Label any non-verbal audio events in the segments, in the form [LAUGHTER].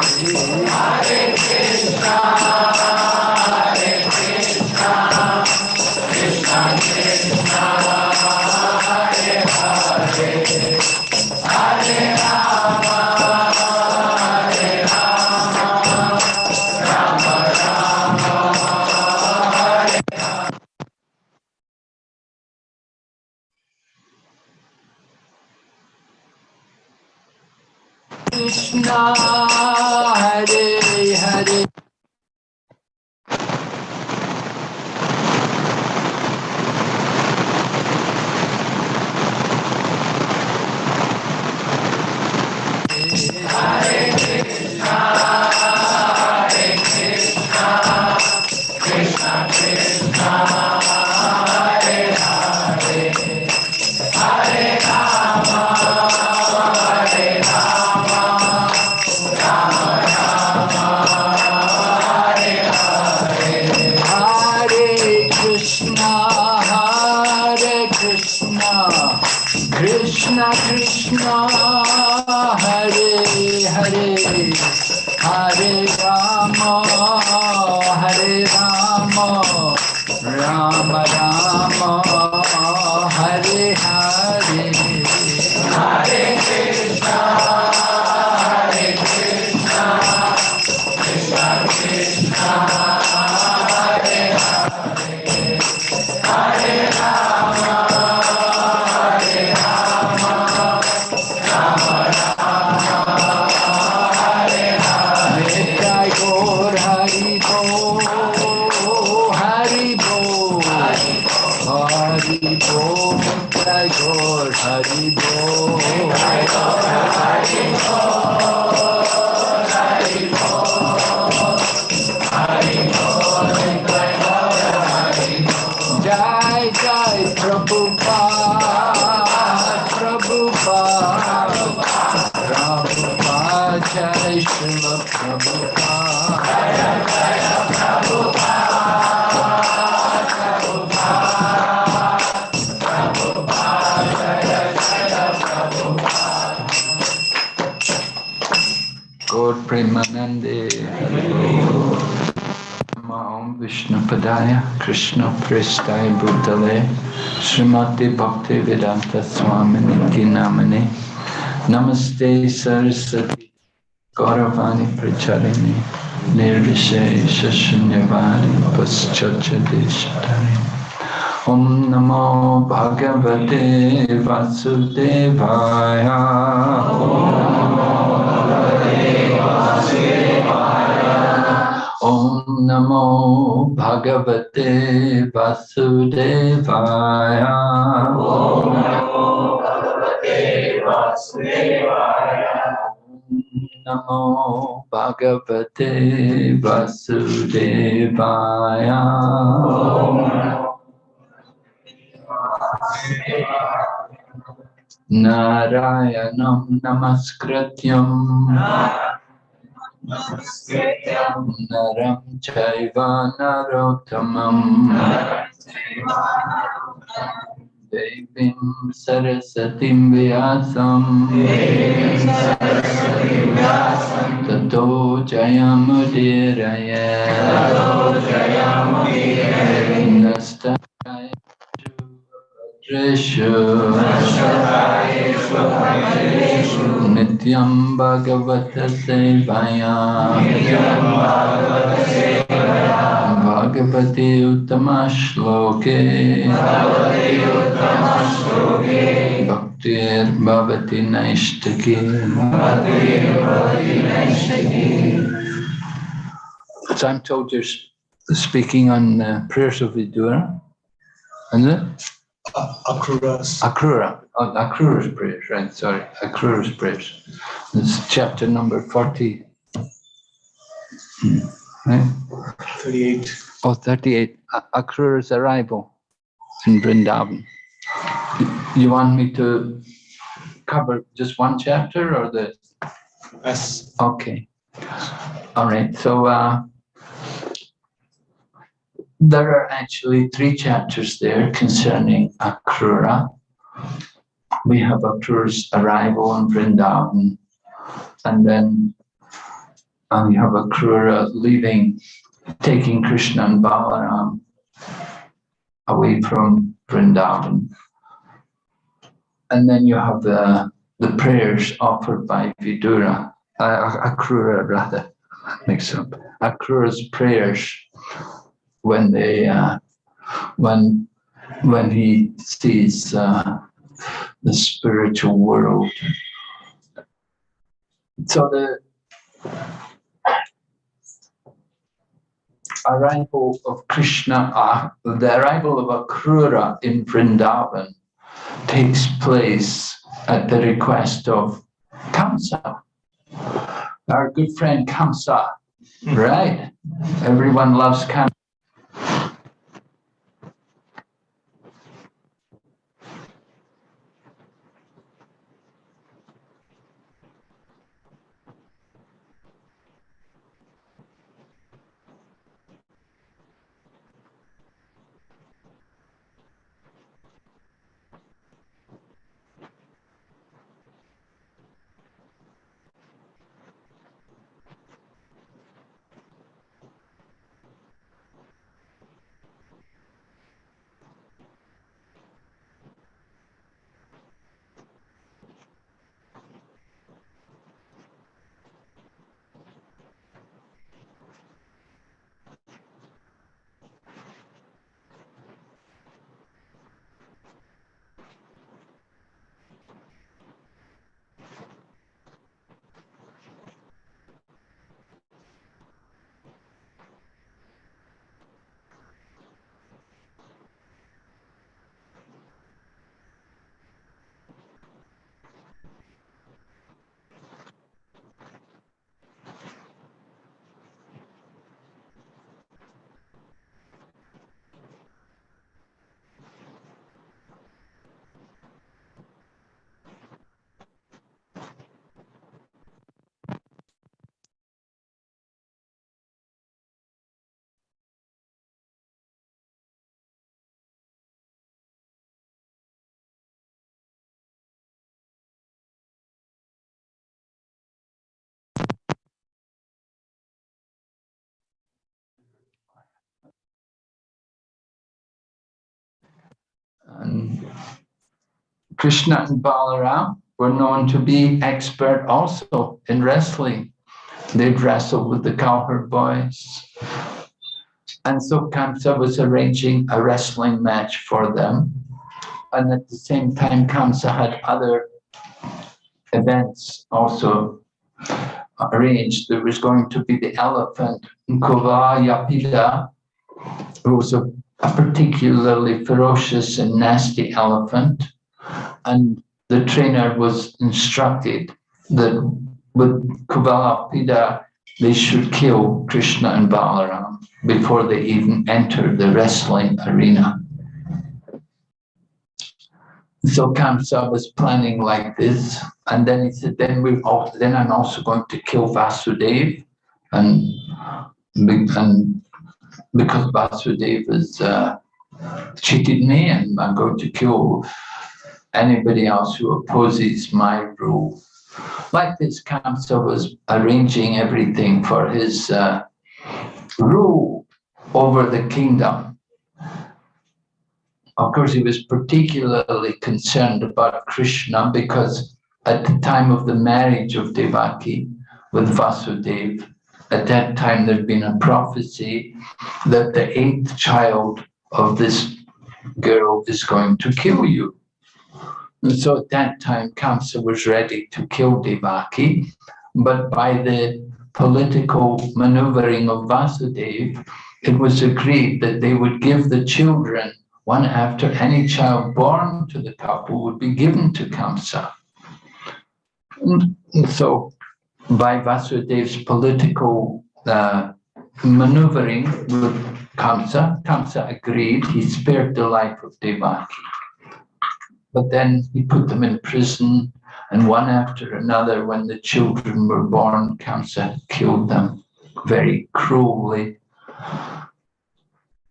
Krishna कृष्णाय बुद्धले श्रीमती भक्ति वेदांत स्वामी के नामने नमस्ते सरस्वती गौरवाणी प्रचारिणी निर्विशेष शून्यवाणी नमो भगवते वासुदेवाय ओम नमो भगवते Om Namo Bhagavate Vasudevaya. Namo Bhagavate Vasudevaya. Narayanam Namaskrityam Chaiva Narottamam Devim Sarasvatim Vyasam Tato Jayamudiraya Nastaya Dreshu Nityam Bhagavata Sevaya. Bhagavati Uttama Shloke. Bhaktir Bhavati Naishtaki So I'm told you're speaking on uh, prayers of Vidura, isn't it? Akruras. Akrura, oh, Akrura's prayers, right, sorry, Akrura's prayers. It's chapter number 40. Hmm, Right? 38. Oh, 38, A- Akrura's arrival in Vrindavan. You want me to cover just one chapter or the, Yes. okay. All right, so uh, there are actually three chapters there concerning Akrura. We have Akrura's arrival in Vrindavan, and then and you have Akrura leaving, taking Krishna and Balaram away from Vrindavan. And then you have the, the prayers offered by Vidura, uh, Akrura rather, [LAUGHS] mix up, Akrura's prayers when they, uh, when, when he sees uh, the spiritual world. So the arrival of Krishna, uh, the arrival of Akrura in Vrindavan takes place at the request of Kamsa, our good friend Kamsa, right? Everyone loves Kamsa. And Krishna and Balaram were known to be expert also in wrestling. They'd wrestle with the cowherd boys. And so Kamsa was arranging a wrestling match for them. And at the same time, Kamsa had other events also arranged. There was going to be the elephant Kuvalayapida, who was a a particularly ferocious and nasty elephant. And the trainer was instructed that with Kuvalayapida, they should kill Krishna and Balaram before they even enter the wrestling arena. So Kamsa was planning like this, and then he said, "Then we then I'm also going to kill Vasudev, and and because Vasudev has uh, cheated me and I'm going to kill anybody else who opposes my rule. Like this, Kamsa was arranging everything for his uh, rule over the kingdom. Of course, he was particularly concerned about Krishna because at the time of the marriage of Devaki with Vasudeva, at that time there'd been a prophecy that the eighth child of this girl is going to kill you. And so at that time, Kamsa was ready to kill Devaki, but by the political maneuvering of Vasudeva, it was agreed that they would give the children, one after any child born to the couple would be given to Kamsa. And so by Vasudev's political uh, maneuvering with Kamsa. Kamsa agreed, he spared the life of Devaki. But then he put them in prison, and one after another, when the children were born, Kamsa killed them very cruelly.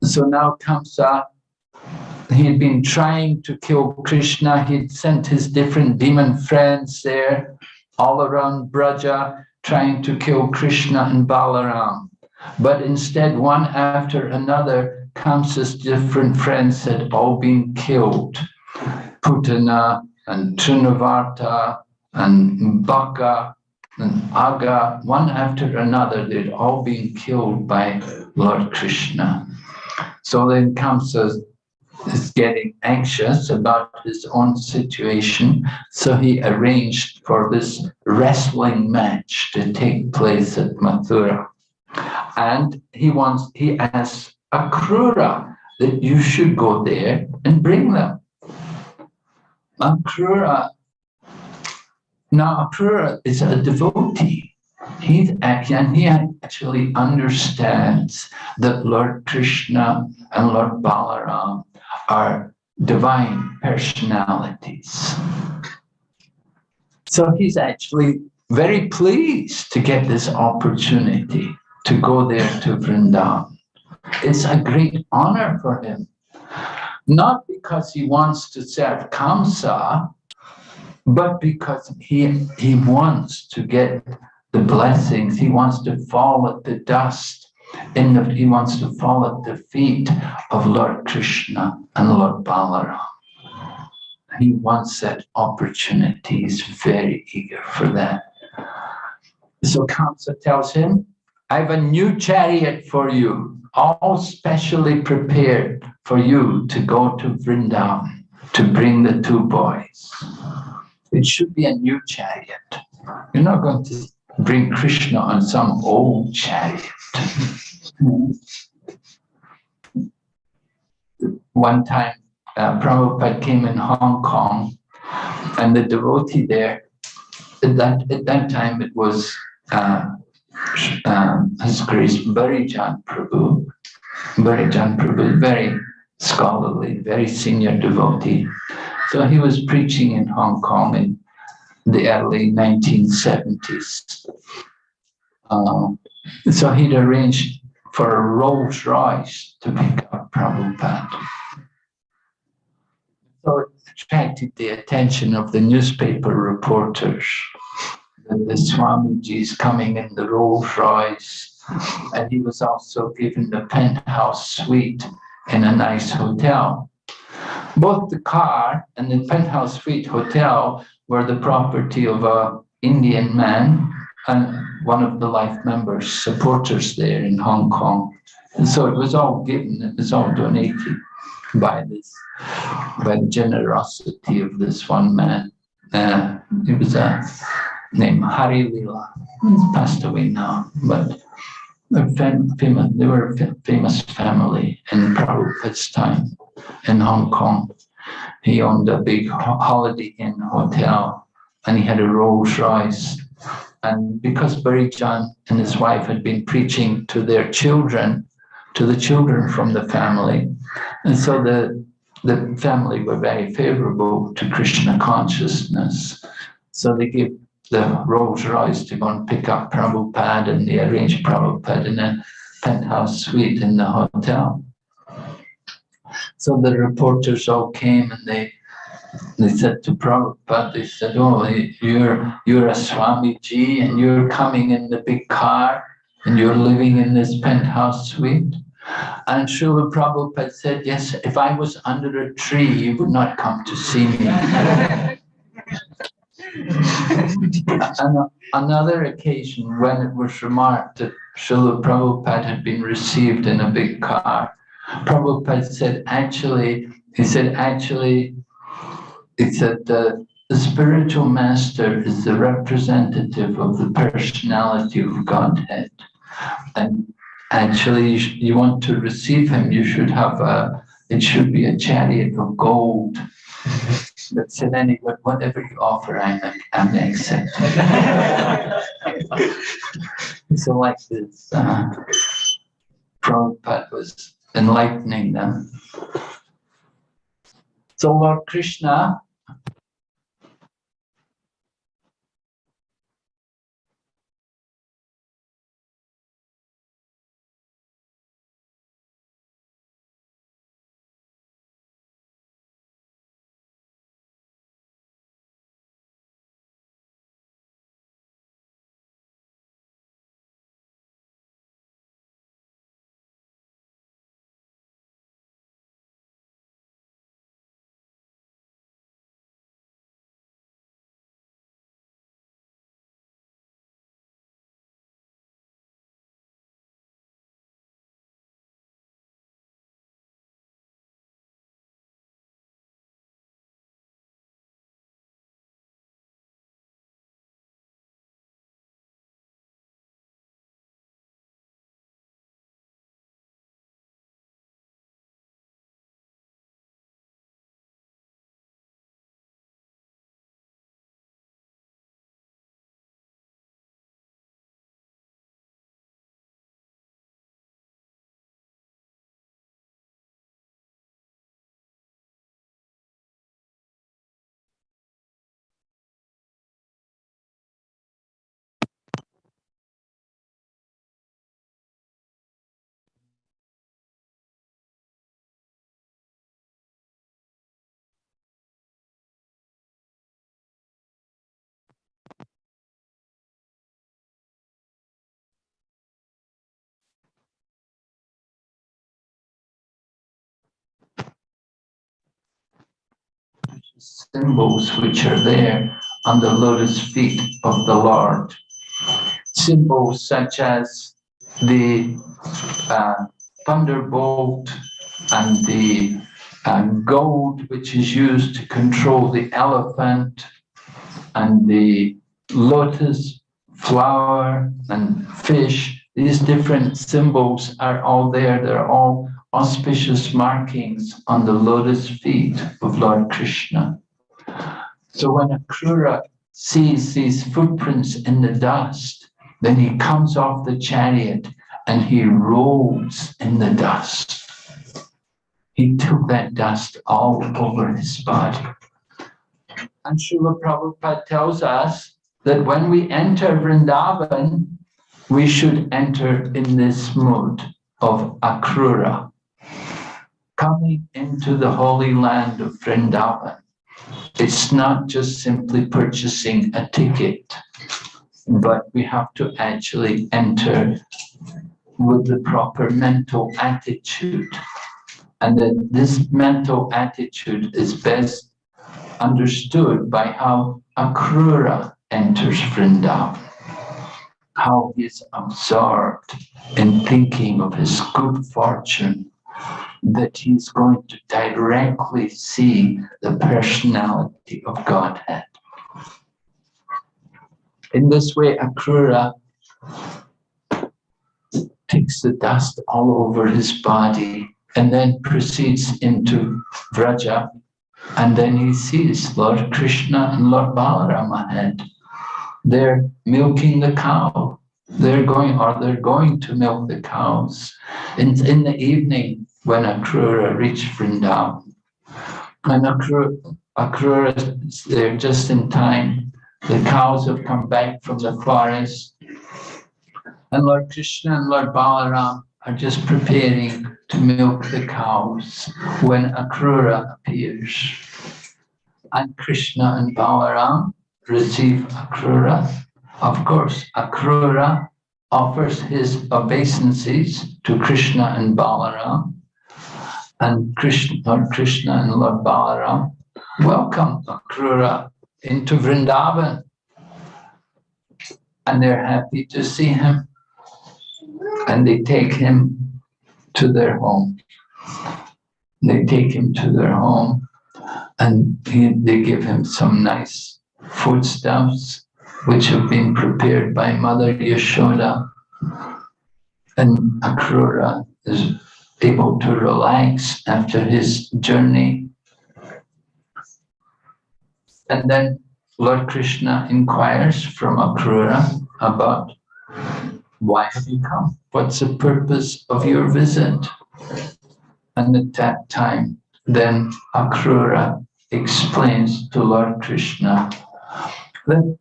So now Kamsa, he had been trying to kill Krishna, he'd sent his different demon friends there, all around Braja, trying to kill Krishna and Balaram. But instead, one after another, Kamsa's different friends had all been killed. Putana and Trinavarta and Baka and Aga, one after another, they'd all been killed by Lord Krishna. So then Kamsa is getting anxious about his own situation. So he arranged for this wrestling match to take place at Mathura. And he wants, he asks Akrura that you should go there and bring them. Akrura, now Akrura is a devotee. He's and he actually understands that Lord Krishna and Lord Balaram are divine personalities. So he's actually very pleased to get this opportunity to go there to Vrindavan. It's a great honor for him, not because he wants to serve Kamsa, but because he, he wants to get the blessings. He wants to fall at the dust. In the, he wants to fall at the feet of Lord Krishna and Lord Balaram. He wants that opportunity. He's very eager for that. So Kamsa tells him, I have a new chariot for you, all specially prepared for you to go to Vrindavan to bring the two boys. It should be a new chariot. You're not going to bring Krishna on some old chariot. One time, uh, Prabhupada came in Hong Kong, and the devotee there, at that, at that time it was uh, um, His Grace Barijan Prabhu. Barijan Prabhu, very scholarly, very senior devotee. So he was preaching in Hong Kong in the early 1970s. Um, so he'd arranged for a Rolls Royce to pick up Prabhupada. So it attracted the attention of the newspaper reporters that the Swamiji is coming in the Rolls Royce. And he was also given the penthouse suite in a nice hotel. Both the car and the penthouse suite hotel were the property of a Indian man and one of the life members, supporters there in Hong Kong. And so it was all given, it was all donated by this, by the generosity of this one man. Uh, he was a name, Harilela. He's passed away now, but they're famous, they were a famous family in Prabhupada's time in Hong Kong. He owned a big Holiday Inn hotel and he had a Rolls Royce. And because Barijan and his wife had been preaching to their children, to the children from the family, and so the, the family were very favorable to Krishna consciousness. So they gave the Rolls Royce to go and pick up Prabhupada and they arranged Prabhupada in a penthouse suite in the hotel. So the reporters all came and they they said to Prabhupada, they said, oh, you're, you're a Swamiji and you're coming in the big car and you're living in this penthouse suite. And Srila Prabhupada said, yes, if I was under a tree, you would not come to see me. [LAUGHS] another occasion when it was remarked that Srila Prabhupada had been received in a big car, Prabhupada said, actually, he said, actually, he said the, the spiritual master is the representative of the personality of Godhead. And actually, you, you want to receive him, you should have a, it should be a chariot of gold. But said anyway, whatever you offer, I'm, I'm accepting. [LAUGHS] so like this, uh, Prabhupada was enlightening them. So Lord Krishna symbols which are there on the lotus feet of the Lord. Symbols such as the uh, thunderbolt and the uh, gold which is used to control the elephant and the lotus flower and fish. These different symbols are all there. They're all auspicious markings on the lotus feet of Lord Krishna. So when Akrura sees these footprints in the dust, then he comes off the chariot and he rolls in the dust. He took that dust all over his body. And Srila Prabhupada tells us that when we enter Vrindavan, we should enter in this mood of Akrura, coming into the holy land of Vrindavan. It's not just simply purchasing a ticket, but we have to actually enter with the proper mental attitude. And that this mental attitude is best understood by how Akrura enters Vrindavan, how he is absorbed in thinking of his good fortune, that he's going to directly see the personality of Godhead. In this way, Akrura takes the dust all over his body and then proceeds into Vraja. And then he sees Lord Krishna and Lord Balaram ahead. They're milking the cow. They're going, or they're going to milk the cows. In, in the evening, when Akrura reached Vrindavan, and Akrura, Akrura is there just in time. The cows have come back from the forest. And Lord Krishna and Lord Balaram are just preparing to milk the cows when Akrura appears. And Krishna and Balaram receive Akrura. Of course, Akrura offers his obeisances to Krishna and Balaram. And Krishna, Lord uh, Krishna and Lord Balaram welcome Akrura into Vrindavan. And they're happy to see him. And they take him to their home. They take him to their home and he, they give him some nice foodstuffs which have been prepared by Mother Yashoda. And Akrura is able to relax after his journey. And then Lord Krishna inquires from Akrura about why have you come? What's the purpose of your visit? And at that time, then Akrura explains to Lord Krishna that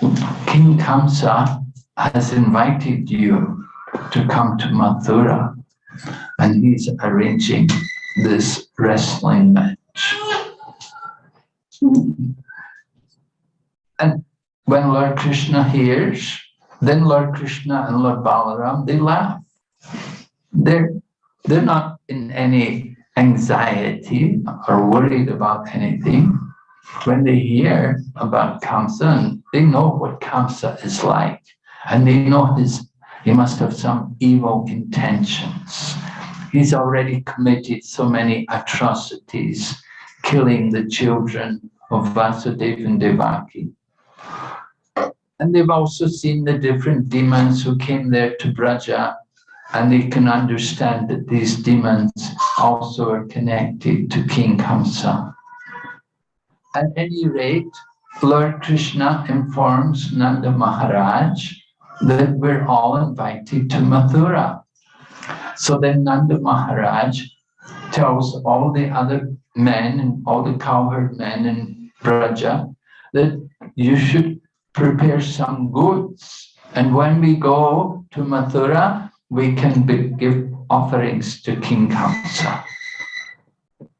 King Kamsa has invited you to come to Mathura and he's arranging this wrestling match. And when Lord Krishna hears, then Lord Krishna and Lord Balaram, they laugh. They're, they're not in any anxiety or worried about anything. When they hear about Kamsa, they know what Kamsa is like, and they know his he must have some evil intentions. He's already committed so many atrocities, killing the children of Vasudeva and Devaki. And they've also seen the different demons who came there to Braja, and they can understand that these demons also are connected to King Kamsa. At any rate, Lord Krishna informs Nanda Maharaj that we're all invited to Mathura. So then Nanda Maharaj tells all the other men and all the cowherd men in Braja that you should prepare some goods. And when we go to Mathura, we can be, give offerings to King Kamsa.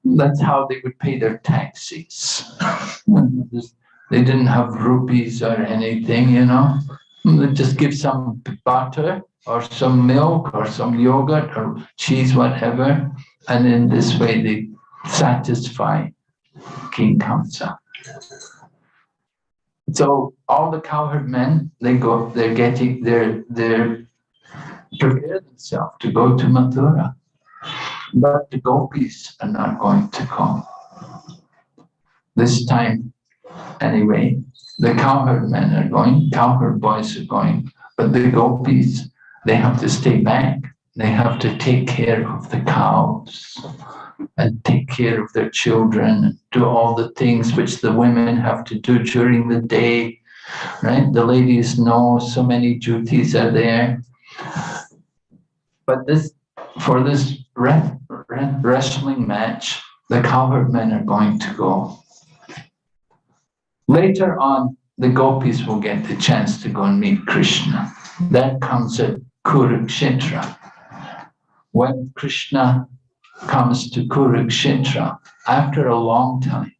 That's how they would pay their taxes. [LAUGHS] they didn't have rupees or anything, you know. They just give some butter or some milk or some yogurt or cheese, whatever. And in this way, they satisfy King Kamsa. So all the cowherd men, they go, they're getting, they're, they're prepare themselves to go to Mathura. But the gopis are not going to come. This time, anyway, the cowherd men are going, cowherd boys are going, but the gopis, they have to stay back. They have to take care of the cows and take care of their children, and do all the things which the women have to do during the day, right? The ladies know so many duties are there. But this, for this re re wrestling match, the cowherd men are going to go. Later on, the gopis will get the chance to go and meet Krishna. That comes at Kurukshetra. When Krishna comes to Kurukshetra, after a long time,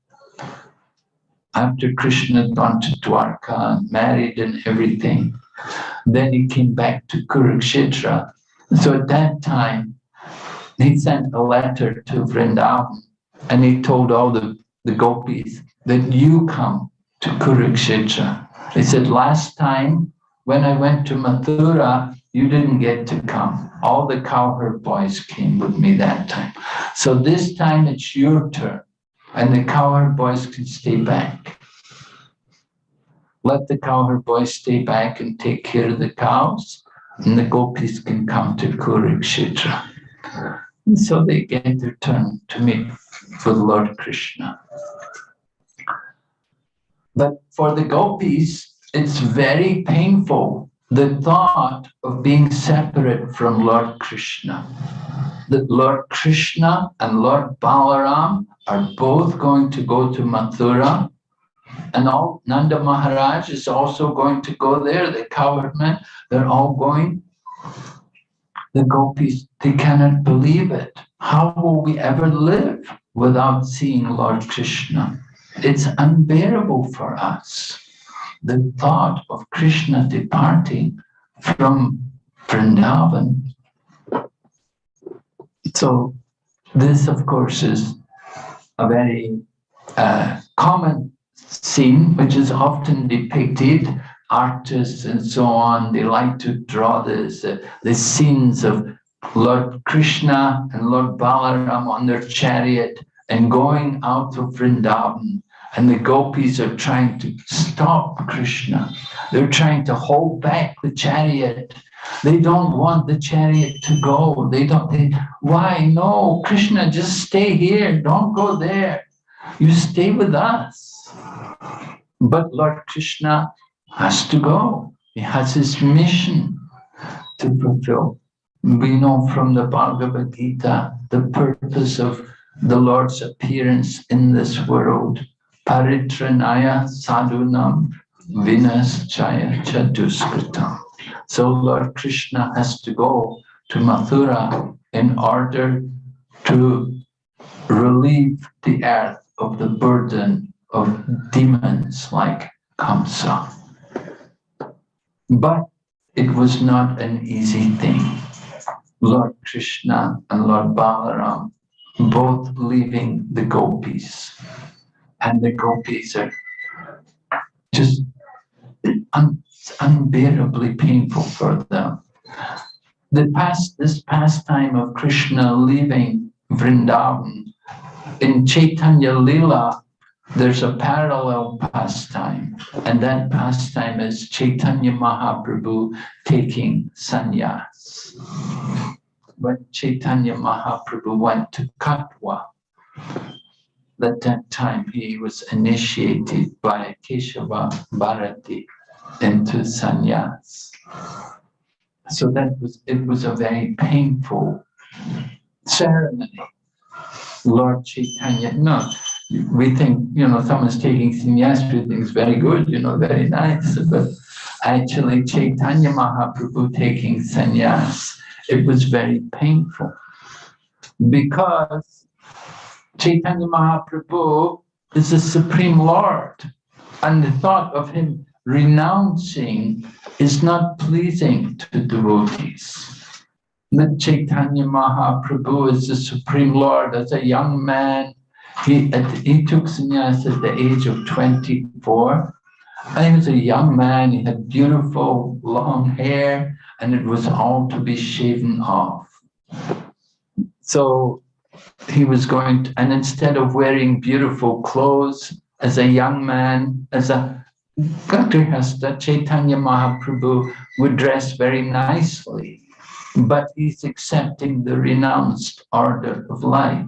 after Krishna had gone to Dwarka and married and everything, then he came back to Kurukshetra. So at that time, he sent a letter to Vrindavan and he told all the, the gopis that you come to Kurukshetra. He said, last time when I went to Mathura, you didn't get to come. All the cowherd boys came with me that time. So this time it's your turn and the cowherd boys can stay back. Let the cowherd boys stay back and take care of the cows and the gopis can come to Kurukshetra. And so they get their turn to meet with Lord Krishna. But for the gopis, it's very painful, the thought of being separate from Lord Krishna. That Lord Krishna and Lord Balaram are both going to go to Mathura and all Nanda Maharaj is also going to go there, the cowherd men, they're all going. The gopis, they cannot believe it. How will we ever live without seeing Lord Krishna? It's unbearable for us. The thought of Krishna departing from Vrindavan. So this, of course, is a very uh, common scene, which is often depicted. Artists and so on, they like to draw this, uh, the scenes of Lord Krishna and Lord Balaram on their chariot and going out of Vrindavan and the gopis are trying to stop Krishna. They're trying to hold back the chariot. They don't want the chariot to go. They don't, they, why? No, Krishna, just stay here. Don't go there. You stay with us. But Lord Krishna has to go. He has his mission to fulfill. We know from the Bhagavad Gita the purpose of the Lord's appearance in this world paritranaya sadhunam vinaschaya chaduskritam. So Lord Krishna has to go to Mathura in order to relieve the earth of the burden of demons like Kamsa. But it was not an easy thing. Lord Krishna and Lord Balaram both leaving the gopis and the gopis are just un unbearably painful for them. The past, this pastime of Krishna leaving Vrindavan, in Chaitanya Lila, there's a parallel pastime, and that pastime is Chaitanya Mahaprabhu taking sannyas. When Chaitanya Mahaprabhu went to Katwa, at that time he was initiated by Keshava Bharati into sannyas. So that was it was a very painful ceremony. Lord Chaitanya, no, we think, you know, someone's taking sannyas, we think it's very good, you know, very nice. But actually Chaitanya Mahaprabhu taking sannyas, it was very painful because Chaitanya Mahaprabhu is the Supreme Lord. And the thought of him renouncing is not pleasing to devotees. That Chaitanya Mahaprabhu is the Supreme Lord. As a young man, He, he took sannyas at the age of 24. And he was a young man, he had beautiful long hair, and it was all to be shaven off. So he was going to, and instead of wearing beautiful clothes as a young man, as a Gagrihasta, Chaitanya Mahaprabhu would dress very nicely, but he's accepting the renounced order of life.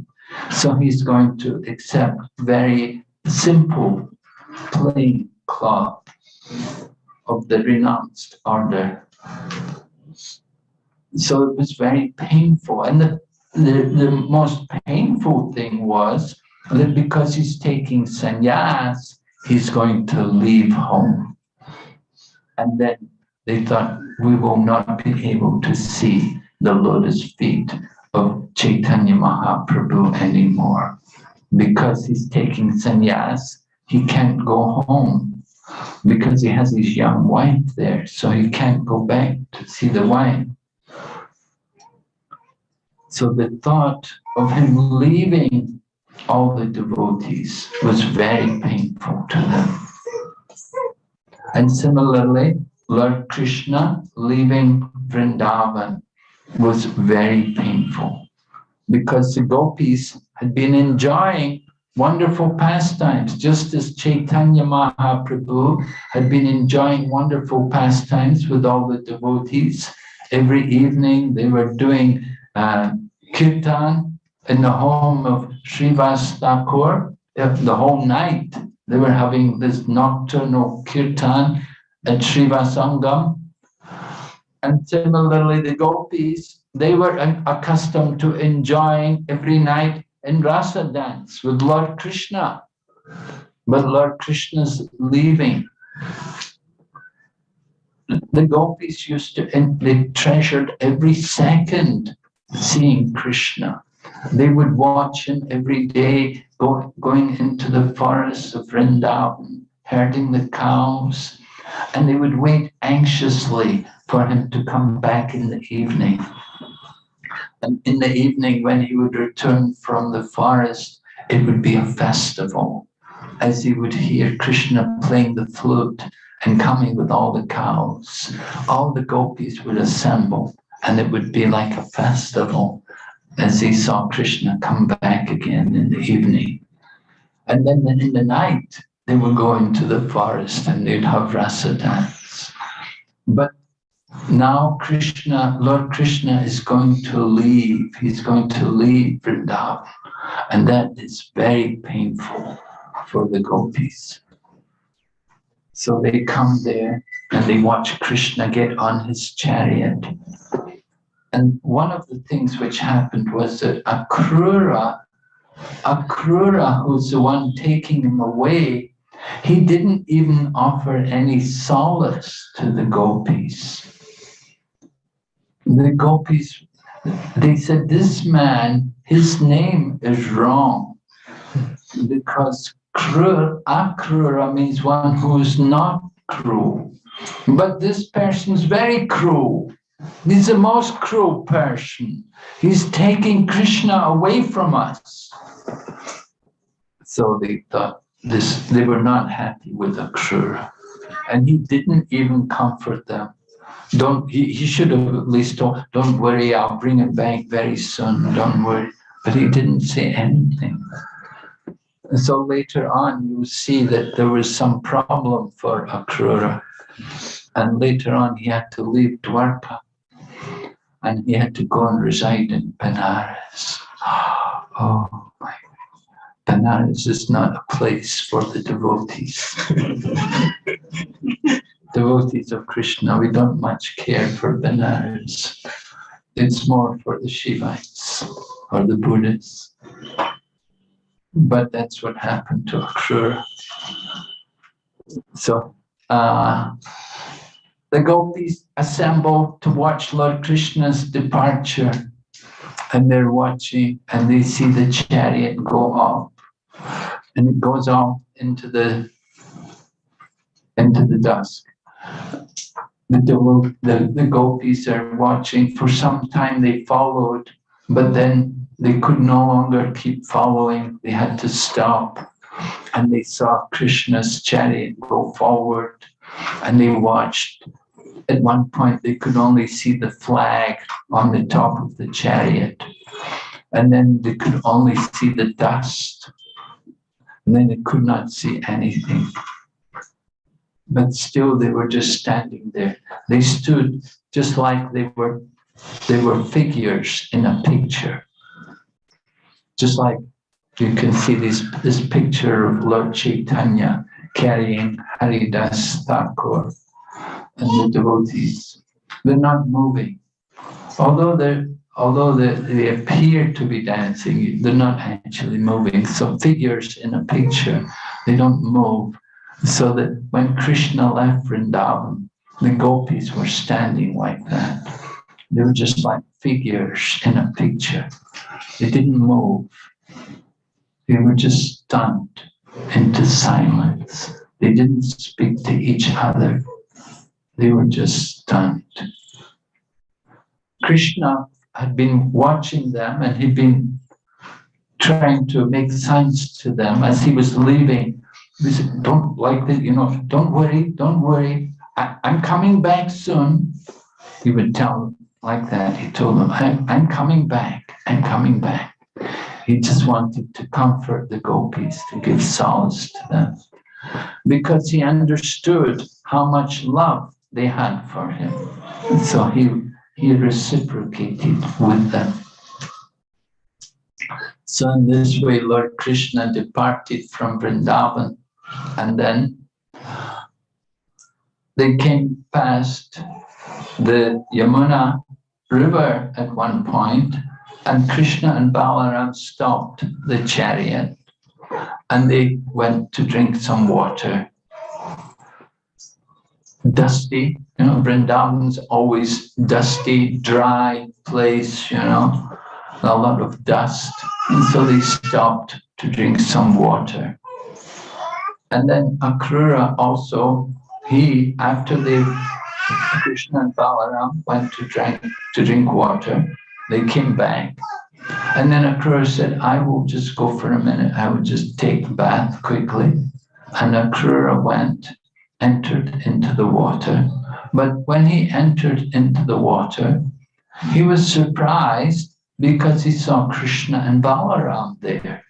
So he's going to accept very simple, plain cloth of the renounced order. So it was very painful. And the, the, the most painful thing was that because he's taking sannyas, he's going to leave home. And then they thought, we will not be able to see the lotus feet of Chaitanya Mahaprabhu anymore. Because he's taking sannyas, he can't go home because he has his young wife there, so he can't go back to see the wife. So the thought of him leaving all the devotees was very painful to them. And similarly, Lord Krishna leaving Vrindavan was very painful because the gopis had been enjoying wonderful pastimes, just as Chaitanya Mahaprabhu had been enjoying wonderful pastimes with all the devotees. Every evening they were doing uh, kirtan in the home of Srivas Thakur. The whole night they were having this nocturnal kirtan at Srivasangam. And similarly, the gopis, they were accustomed to enjoying every night in rasa dance with Lord Krishna. But Lord Krishna's leaving. The gopis used to, and they treasured every second seeing Krishna. They would watch him every day go, going into the forests of Vrindavan, herding the cows, and they would wait anxiously for him to come back in the evening. And in the evening, when he would return from the forest, it would be a festival as he would hear Krishna playing the flute and coming with all the cows. All the gopis would assemble and it would be like a festival as he saw Krishna come back again in the evening. And then in the night, they would go into the forest and they'd have rasa dance. But now Krishna, Lord Krishna is going to leave. He's going to leave Vrindavan. And that is very painful for the gopis. So they come there and they watch Krishna get on his chariot and one of the things which happened was that Akrura, Akrura, who's the one taking him away, he didn't even offer any solace to the gopis. The gopis, they said, this man, his name is wrong because krura, akrura means one who's not cruel. But this person is very cruel. He's the most cruel person. He's taking Krishna away from us. So they thought this, they were not happy with Akrura. And he didn't even comfort them. Don't he, he should have at least told, don't worry, I'll bring it back very soon, don't worry. But he didn't say anything. And so later on, you see that there was some problem for Akrura. And later on, he had to leave Dwarka and he had to go and reside in Benares. [GASPS] Oh my Benares is not a place for the devotees. [LAUGHS] devotees of Krishna, we don't much care for Benares. It's more for the Shivites or the Buddhists. But that's what happened to Akrura. So, uh, the gopis assemble to watch Lord Krishna's departure and they're watching and they see the chariot go off and it goes off into the into the dusk. The, the, the gopis are watching. For some time they followed, but then they could no longer keep following, they had to stop. And they saw Krishna's chariot go forward and they watched. At one point, they could only see the flag on the top of the chariot. And then they could only see the dust. And then they could not see anything. But still, they were just standing there. They stood just like they were, they were figures in a picture. Just like you can see this, this picture of Lord Chaitanya carrying Haridas Thakur and the devotees. They're not moving. Although they're although they, they appear to be dancing, they're not actually moving. So figures in a picture, they don't move. So that when Krishna left Vrindavan, the gopis were standing like that. They were just like figures in a picture. They didn't move. They were just stunned into silence. They didn't speak to each other. They were just stunned. Krishna had been watching them and he'd been trying to make signs to them as he was leaving. He said, don't like that, you know, don't worry, don't worry. I, am coming back soon. He would tell them like that. He told them, I'm, I'm coming back, I'm coming back. He just wanted to comfort the gopis, to give solace to them. Because he understood how much love they had for him. So he he reciprocated with them. So in this way, Lord Krishna departed from Vrindavan and then they came past the Yamuna river at one point and Krishna and Balaram stopped the chariot and they went to drink some water. Dusty you know, Vrindavan's always dusty, dry place, you know, a lot of dust. And so they stopped to drink some water. And then Akrura also, he, after they, Krishna and Balaram went to drink, to drink water, they came back. And then Akrura said, I will just go for a minute. I will just take a bath quickly. And Akrura went, entered into the water but when he entered into the water, he was surprised because he saw Krishna and Balaram there.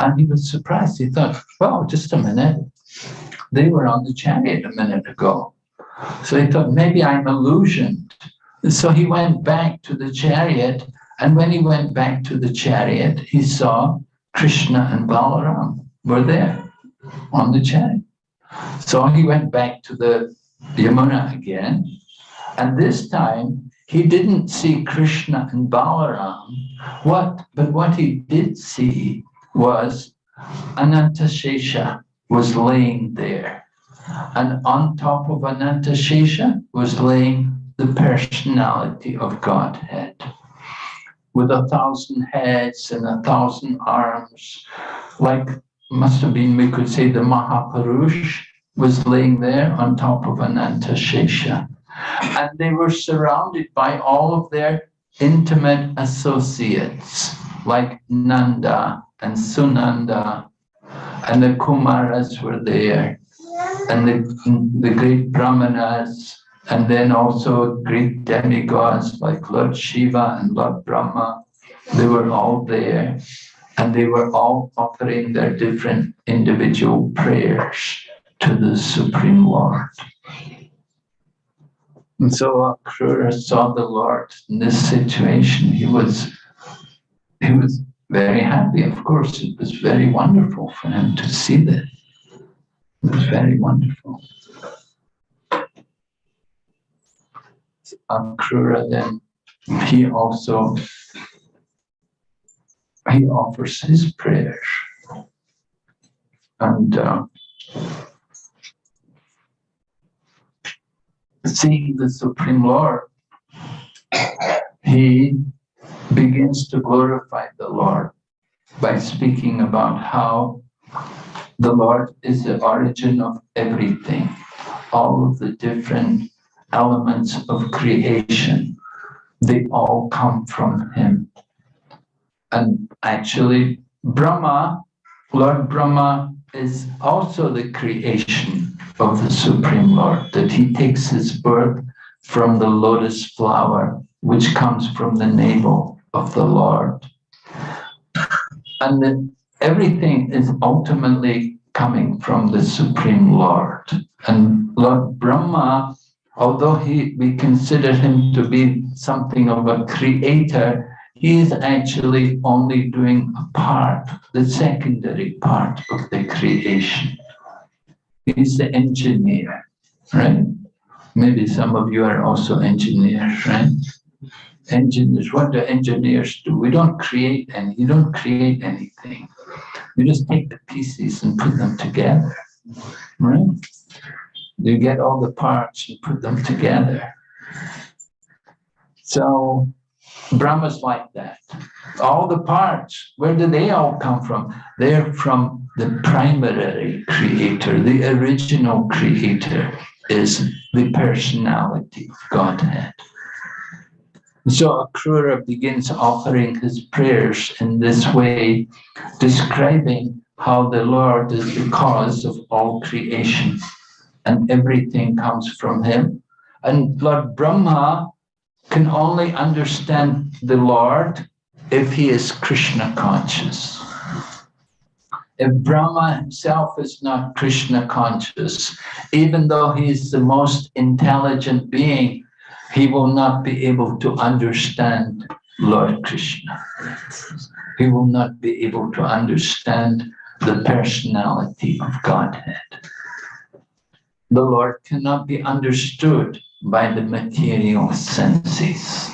And he was surprised. He thought, well, just a minute. They were on the chariot a minute ago. So he thought, maybe I'm illusioned. So he went back to the chariot. And when he went back to the chariot, he saw Krishna and Balaram were there on the chariot. So he went back to the Yamuna again. And this time he didn't see Krishna and Balaram. What, but what he did see was Anantashesha was laying there. And on top of Anantashesha was laying the personality of Godhead with a thousand heads and a thousand arms, like must have been, we could say, the Mahapurush was laying there on top of Anantashesha. And they were surrounded by all of their intimate associates, like Nanda and Sunanda, and the Kumaras were there, and the, the great Brahmanas, and then also great demigods like Lord Shiva and Lord Brahma. They were all there, and they were all offering their different individual prayers to the Supreme Lord. And so Akrura saw the Lord in this situation. He was, he was very happy. Of course, it was very wonderful for him to see this. It was very wonderful. Akrura then, he also, he offers his prayers. And uh, seeing the Supreme Lord, he begins to glorify the Lord by speaking about how the Lord is the origin of everything, all of the different elements of creation, they all come from him. And actually, Brahma, Lord Brahma is also the creation of the Supreme Lord, that he takes his birth from the lotus flower, which comes from the navel of the Lord. And that everything is ultimately coming from the Supreme Lord. And Lord Brahma, although he we consider him to be something of a creator, he is actually only doing a part, the secondary part of the creation. He's the engineer, right? Maybe some of you are also engineers, right? Engineers, what do engineers do? We don't create any, you don't create anything. You just take the pieces and put them together, right? You get all the parts and put them together. So Brahma's like that. All the parts, where do they all come from? They're from the primary creator, the original creator is the personality Godhead. So Akrura begins offering his prayers in this way, describing how the Lord is the cause of all creation and everything comes from him. And Lord Brahma can only understand the Lord if he is Krishna conscious. If Brahma himself is not Krishna conscious, even though he is the most intelligent being, he will not be able to understand Lord Krishna. He will not be able to understand the personality of Godhead. The Lord cannot be understood by the material senses.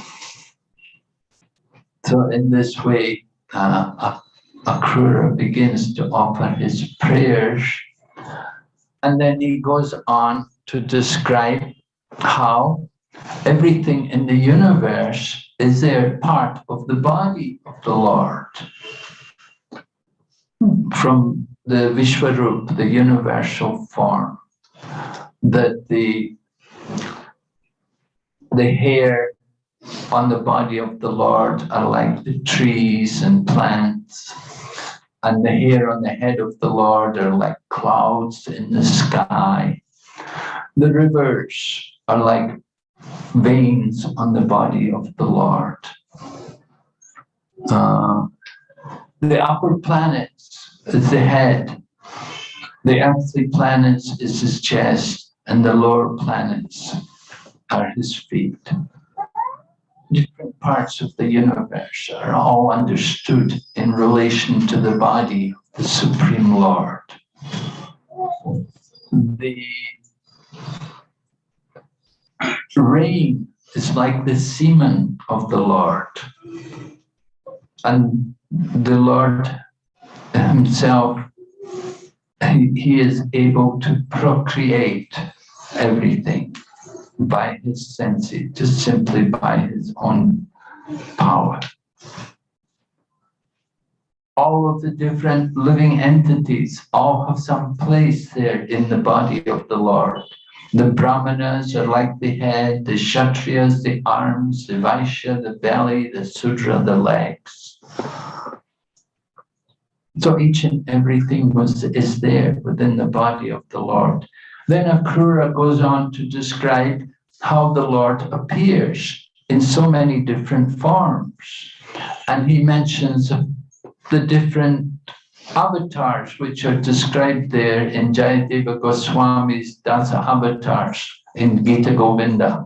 So in this way, uh, Akrura begins to offer his prayers and then he goes on to describe how everything in the universe is there part of the body of the Lord. From the Vishwarup, the universal form, that the the hair on the body of the Lord are like the trees and plants, and the hair on the head of the Lord are like clouds in the sky. The rivers are like veins on the body of the Lord. Uh, the upper planets is the head. The earthly planets is his chest, and the lower planets are his feet. Different parts of the universe are all understood in relation to the body of the Supreme Lord. The rain is like the semen of the Lord. And the Lord himself, he, is able to procreate everything by his senses, just simply by his own power. All of the different living entities all have some place there in the body of the Lord. The Brahmanas are like the head, the Kshatriyas, the arms, the Vaishya, the belly, the Sudra, the legs. So each and everything was is there within the body of the Lord. Then Akrura goes on to describe how the Lord appears in so many different forms. And he mentions the different avatars which are described there in Jayadeva Goswami's Dasa avatars in Gita Govinda.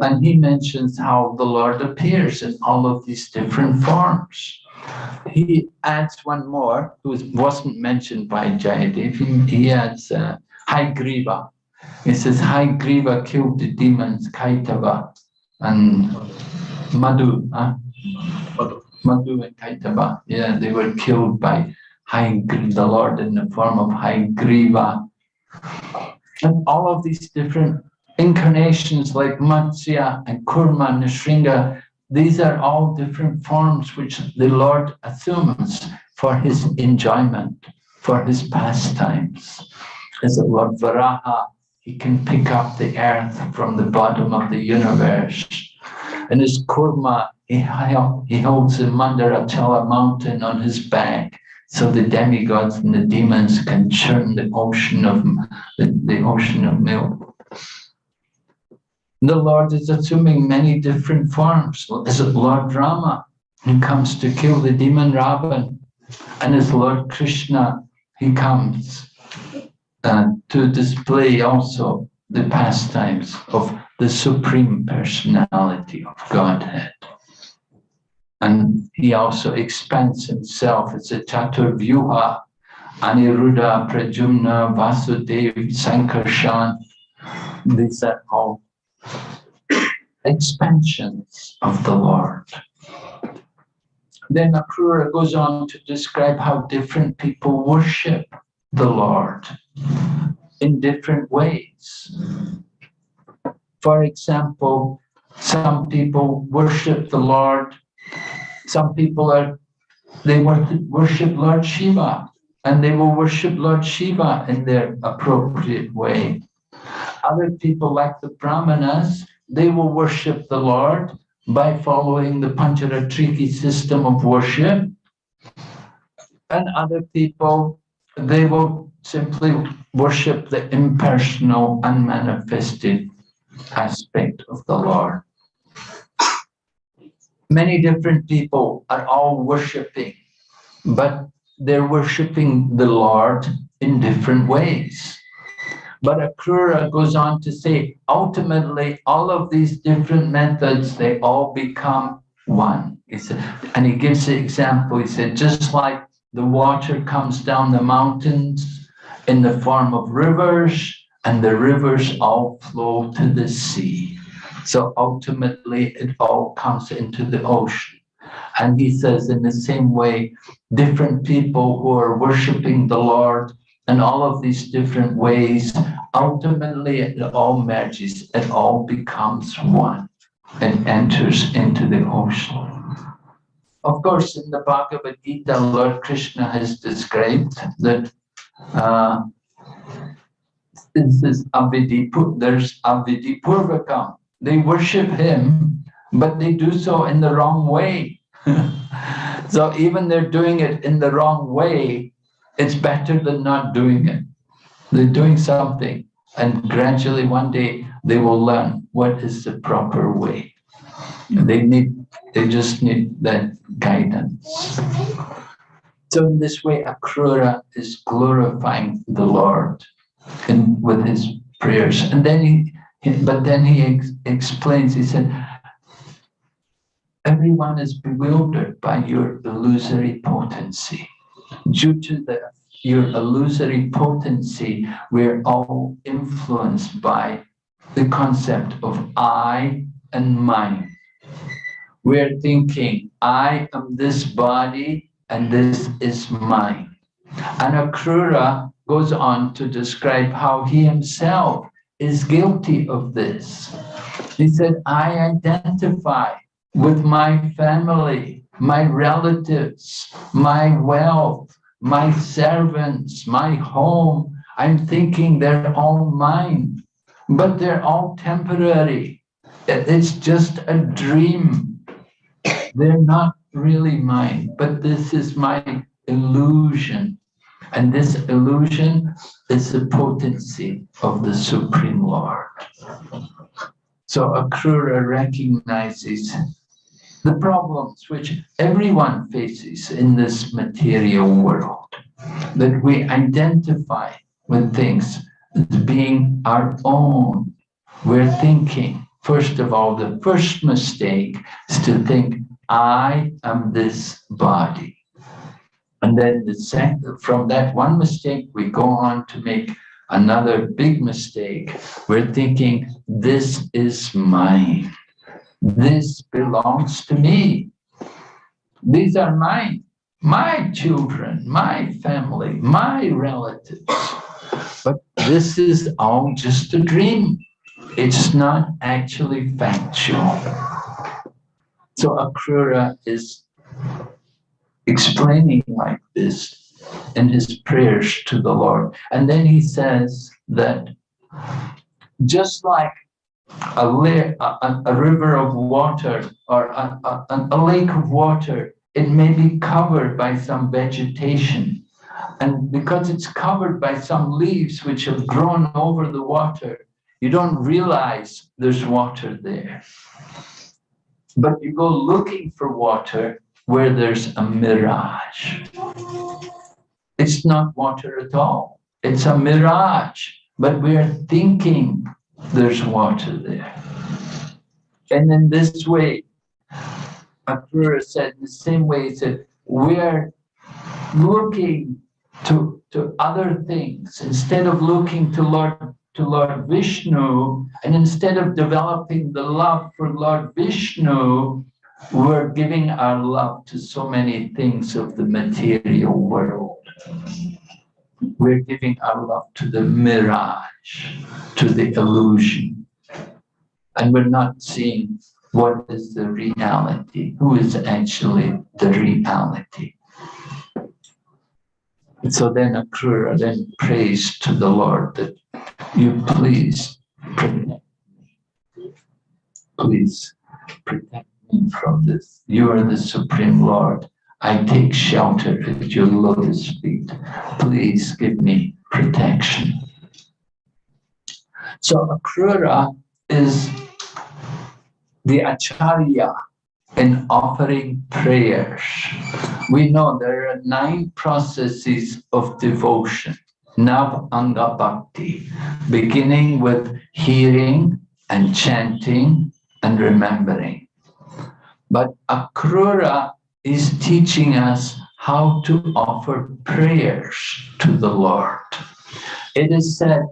And he mentions how the Lord appears in all of these different forms. He adds one more, who wasn't mentioned by Jayadev. He adds uh, Haigriva. He says Haigriva killed the demons Kaitava and Madhu. Huh? Madhu and Kaitava. Yeah, they were killed by Haigriva, the Lord in the form of Haigriva. And all of these different incarnations like Matsya and Kurma and Nrsinga, these are all different forms which the Lord assumes for his enjoyment, for his pastimes. As the Lord Varaha, he can pick up the earth from the bottom of the universe And his kurma, he, he holds the Mandarachala mountain on his back so the demigods and the demons can churn the ocean of the, the ocean of milk. The Lord is assuming many different forms. Is it Lord Rama who comes to kill the demon Ravan? And as Lord Krishna, he comes uh, to display also the pastimes of the Supreme Personality of Godhead. And he also expands himself as a Chaturvyuha, Aniruddha, Pradyumna, Vasudeva, Sankarshan. These are all expansions of the Lord. Then Akrura goes on to describe how different people worship the Lord in different ways. For example, some people worship the Lord some people are, they worship Lord Shiva and they will worship Lord Shiva in their appropriate way. Other people like the Brahmanas, they will worship the Lord by following the Pancharatriki system of worship. And other people, they will simply worship the impersonal, unmanifested aspect of the Lord many different people are all worshiping, but they're worshiping the Lord in different ways. But Akrura goes on to say, ultimately, all of these different methods, they all become one. He said, and he gives the example, he said, just like the water comes down the mountains in the form of rivers, and the rivers all flow to the sea. So ultimately, it all comes into the ocean. And he says, in the same way, different people who are worshiping the Lord in all of these different ways, ultimately it all merges, it all becomes one and enters into the ocean. Of course, in the Bhagavad Gita, Lord Krishna has described that uh, this is Avidipur, there's Avidipurvakam, they worship him, but they do so in the wrong way. [LAUGHS] so even they're doing it in the wrong way, it's better than not doing it. They're doing something and gradually one day they will learn what is the proper way. They need, they just need that guidance. So in this way, Akrura is glorifying the Lord in, with his prayers. And then he, but then he ex explains, he said, everyone is bewildered by your illusory potency. Due to the, your illusory potency, we're all influenced by the concept of I and mine. We're thinking, I am this body and this is mine. And Akrura goes on to describe how he himself is guilty of this. He said, I identify with my family, my relatives, my wealth, my servants, my home. I'm thinking they're all mine, but they're all temporary. It's just a dream. They're not really mine, but this is my illusion. And this illusion is the potency of the Supreme Lord. So Akrura recognizes the problems which everyone faces in this material world, that we identify with things as being our own. We're thinking, first of all, the first mistake is to think, I am this body. And then the second, from that one mistake, we go on to make another big mistake. We're thinking, this is mine. This belongs to me. These are mine, my children, my family, my relatives. But this is all just a dream. It's not actually factual. So Akrura is explaining like this in his prayers to the Lord. And then he says that just like a, a, a river of water or a, a, a lake of water, it may be covered by some vegetation. And because it's covered by some leaves which have grown over the water, you don't realize there's water there. But you go looking for water where there's a mirage. It's not water at all. It's a mirage, but we're thinking there's water there. And in this way, Akrura said, in the same way, he said, we're looking to, to other things instead of looking to Lord to Lord Vishnu, and instead of developing the love for Lord Vishnu, we're giving our love to so many things of the material world. We're giving our love to the mirage, to the illusion. And we're not seeing what is the reality, who is actually the reality. And so then a Akrura then prays to the Lord that you please protect Please protect me from this. You are the Supreme Lord. I take shelter at your lotus feet. Please give me protection. So Akrura is the Acharya in offering prayers. We know there are nine processes of devotion. Nav Anga Bhakti, beginning with hearing and chanting and remembering. But Akrura is teaching us how to offer prayers to the Lord. It is said,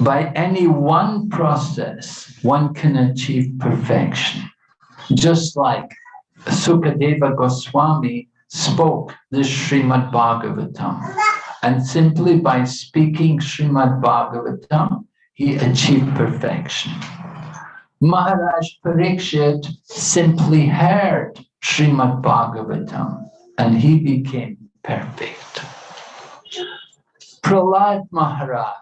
by any one process, one can achieve perfection. Just like Sukadeva Goswami spoke the Srimad Bhagavatam. And simply by speaking Srimad Bhagavatam, he achieved perfection. Maharaj Parikshit simply heard Srimad Bhagavatam and he became perfect. Prahlad Maharaj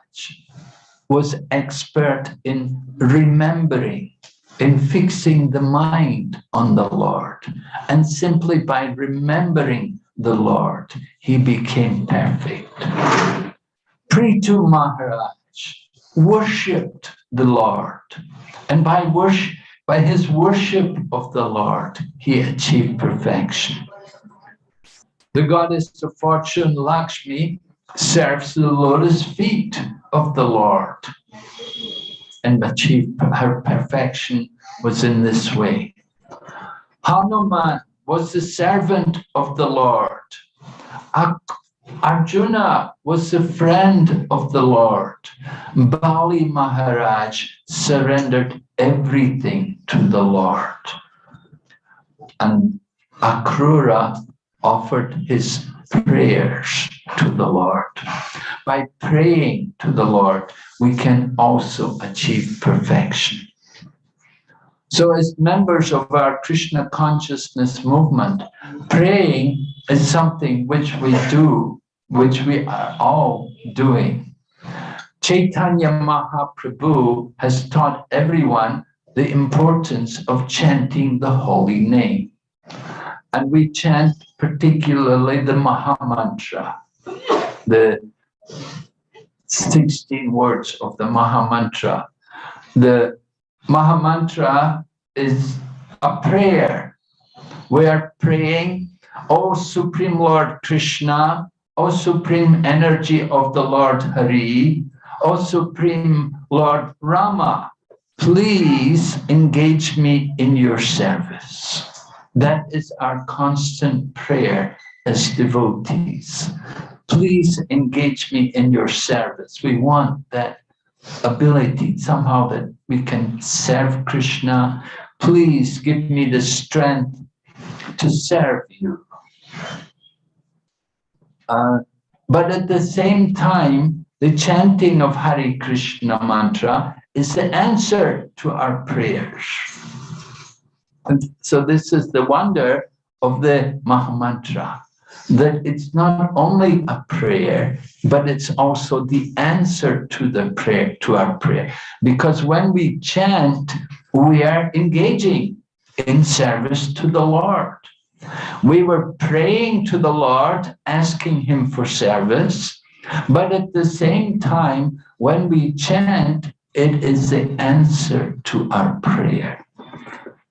was expert in remembering, in fixing the mind on the Lord. And simply by remembering the Lord, he became perfect. Prithu Maharaj worshipped the Lord, and by worship, by his worship of the Lord, he achieved perfection. The goddess of fortune, Lakshmi, serves the lotus feet of the Lord and achieve her perfection was in this way. Hanuman was the servant of the Lord. Arjuna was the friend of the Lord. Bali Maharaj surrendered everything to the Lord. And Akrura offered his prayers to the Lord. By praying to the Lord, we can also achieve perfection. So as members of our Krishna consciousness movement, praying is something which we do, which we are all doing. Chaitanya Mahaprabhu has taught everyone the importance of chanting the holy name. And we chant particularly the Maha Mantra, the 16 words of the Maha Mantra. The Maha Mantra is a prayer. We are praying, O Supreme Lord Krishna, O Supreme Energy of the Lord Hari, O Supreme Lord Rama, please engage me in your service. That is our constant prayer as devotees. Please engage me in your service. We want that ability somehow that we can serve Krishna. Please give me the strength to serve you. Uh, but at the same time, the chanting of Hare Krishna mantra is the answer to our prayers. And so this is the wonder of the Mahamantra. That it's not only a prayer, but it's also the answer to the prayer, to our prayer. Because when we chant, we are engaging in service to the Lord. We were praying to the Lord, asking him for service, but at the same time, when we chant, it is the answer to our prayer.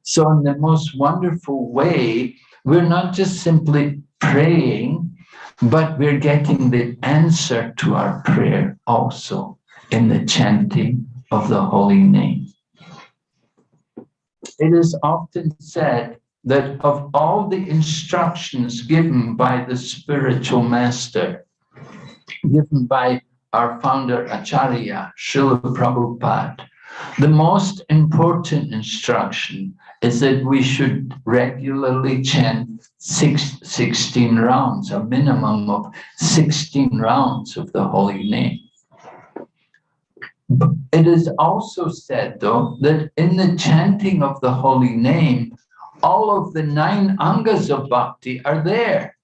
So in the most wonderful way, we're not just simply praying, but we're getting the answer to our prayer also in the chanting of the holy name. It is often said that of all the instructions given by the spiritual master, given by our founder Acharya, Srila Prabhupada, the most important instruction is that we should regularly chant six, 16 rounds, a minimum of 16 rounds of the holy name. It is also said, though, that in the chanting of the holy name, all of the nine angas of bhakti are there.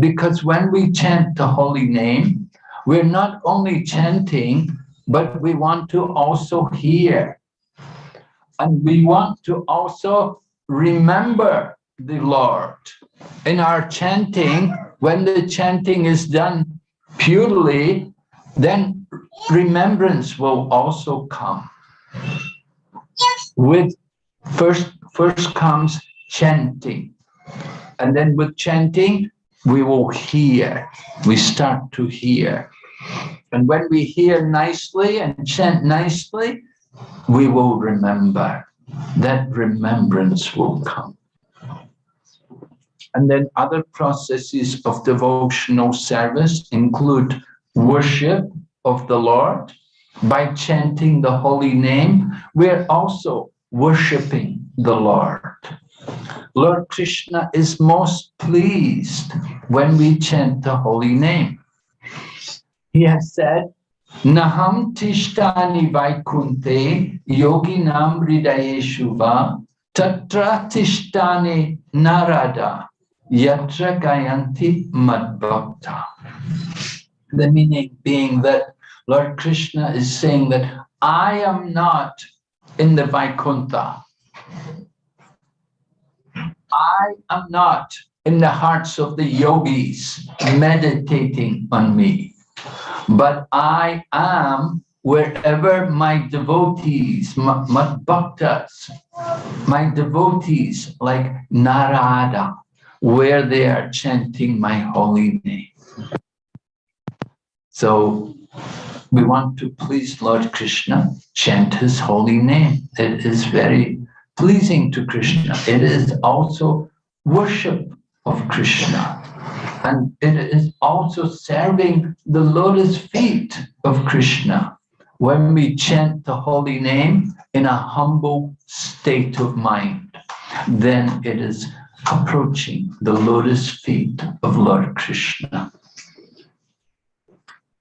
Because when we chant the holy name, we're not only chanting, but we want to also hear. And we want to also remember the Lord. In our chanting, when the chanting is done purely, then remembrance will also come. With first, first comes chanting. And then with chanting, we will hear. We start to hear. And when we hear nicely and chant nicely, we will remember. That remembrance will come. And then other processes of devotional service include worship of the Lord. By chanting the holy name, we're also worshiping the Lord. Lord Krishna is most pleased when we chant the holy name. He has said, Naham tishthami vaikunte yoginam hridayeshu va tatra tishthami narada yatra gayanti madbhakta. The meaning being that Lord Krishna is saying that I am not in the Vaikuntha. I am not in the hearts of the yogis meditating on me, but I am wherever my devotees, my, my bhaktas, my devotees like Narada, where they are chanting my holy name. So we want to please Lord Krishna, chant his holy name. It is very pleasing to Krishna. It is also worship of Krishna. And it is also serving the lotus feet of Krishna when we chant the holy name in a humble state of mind. Then it is approaching the lotus feet of Lord Krishna.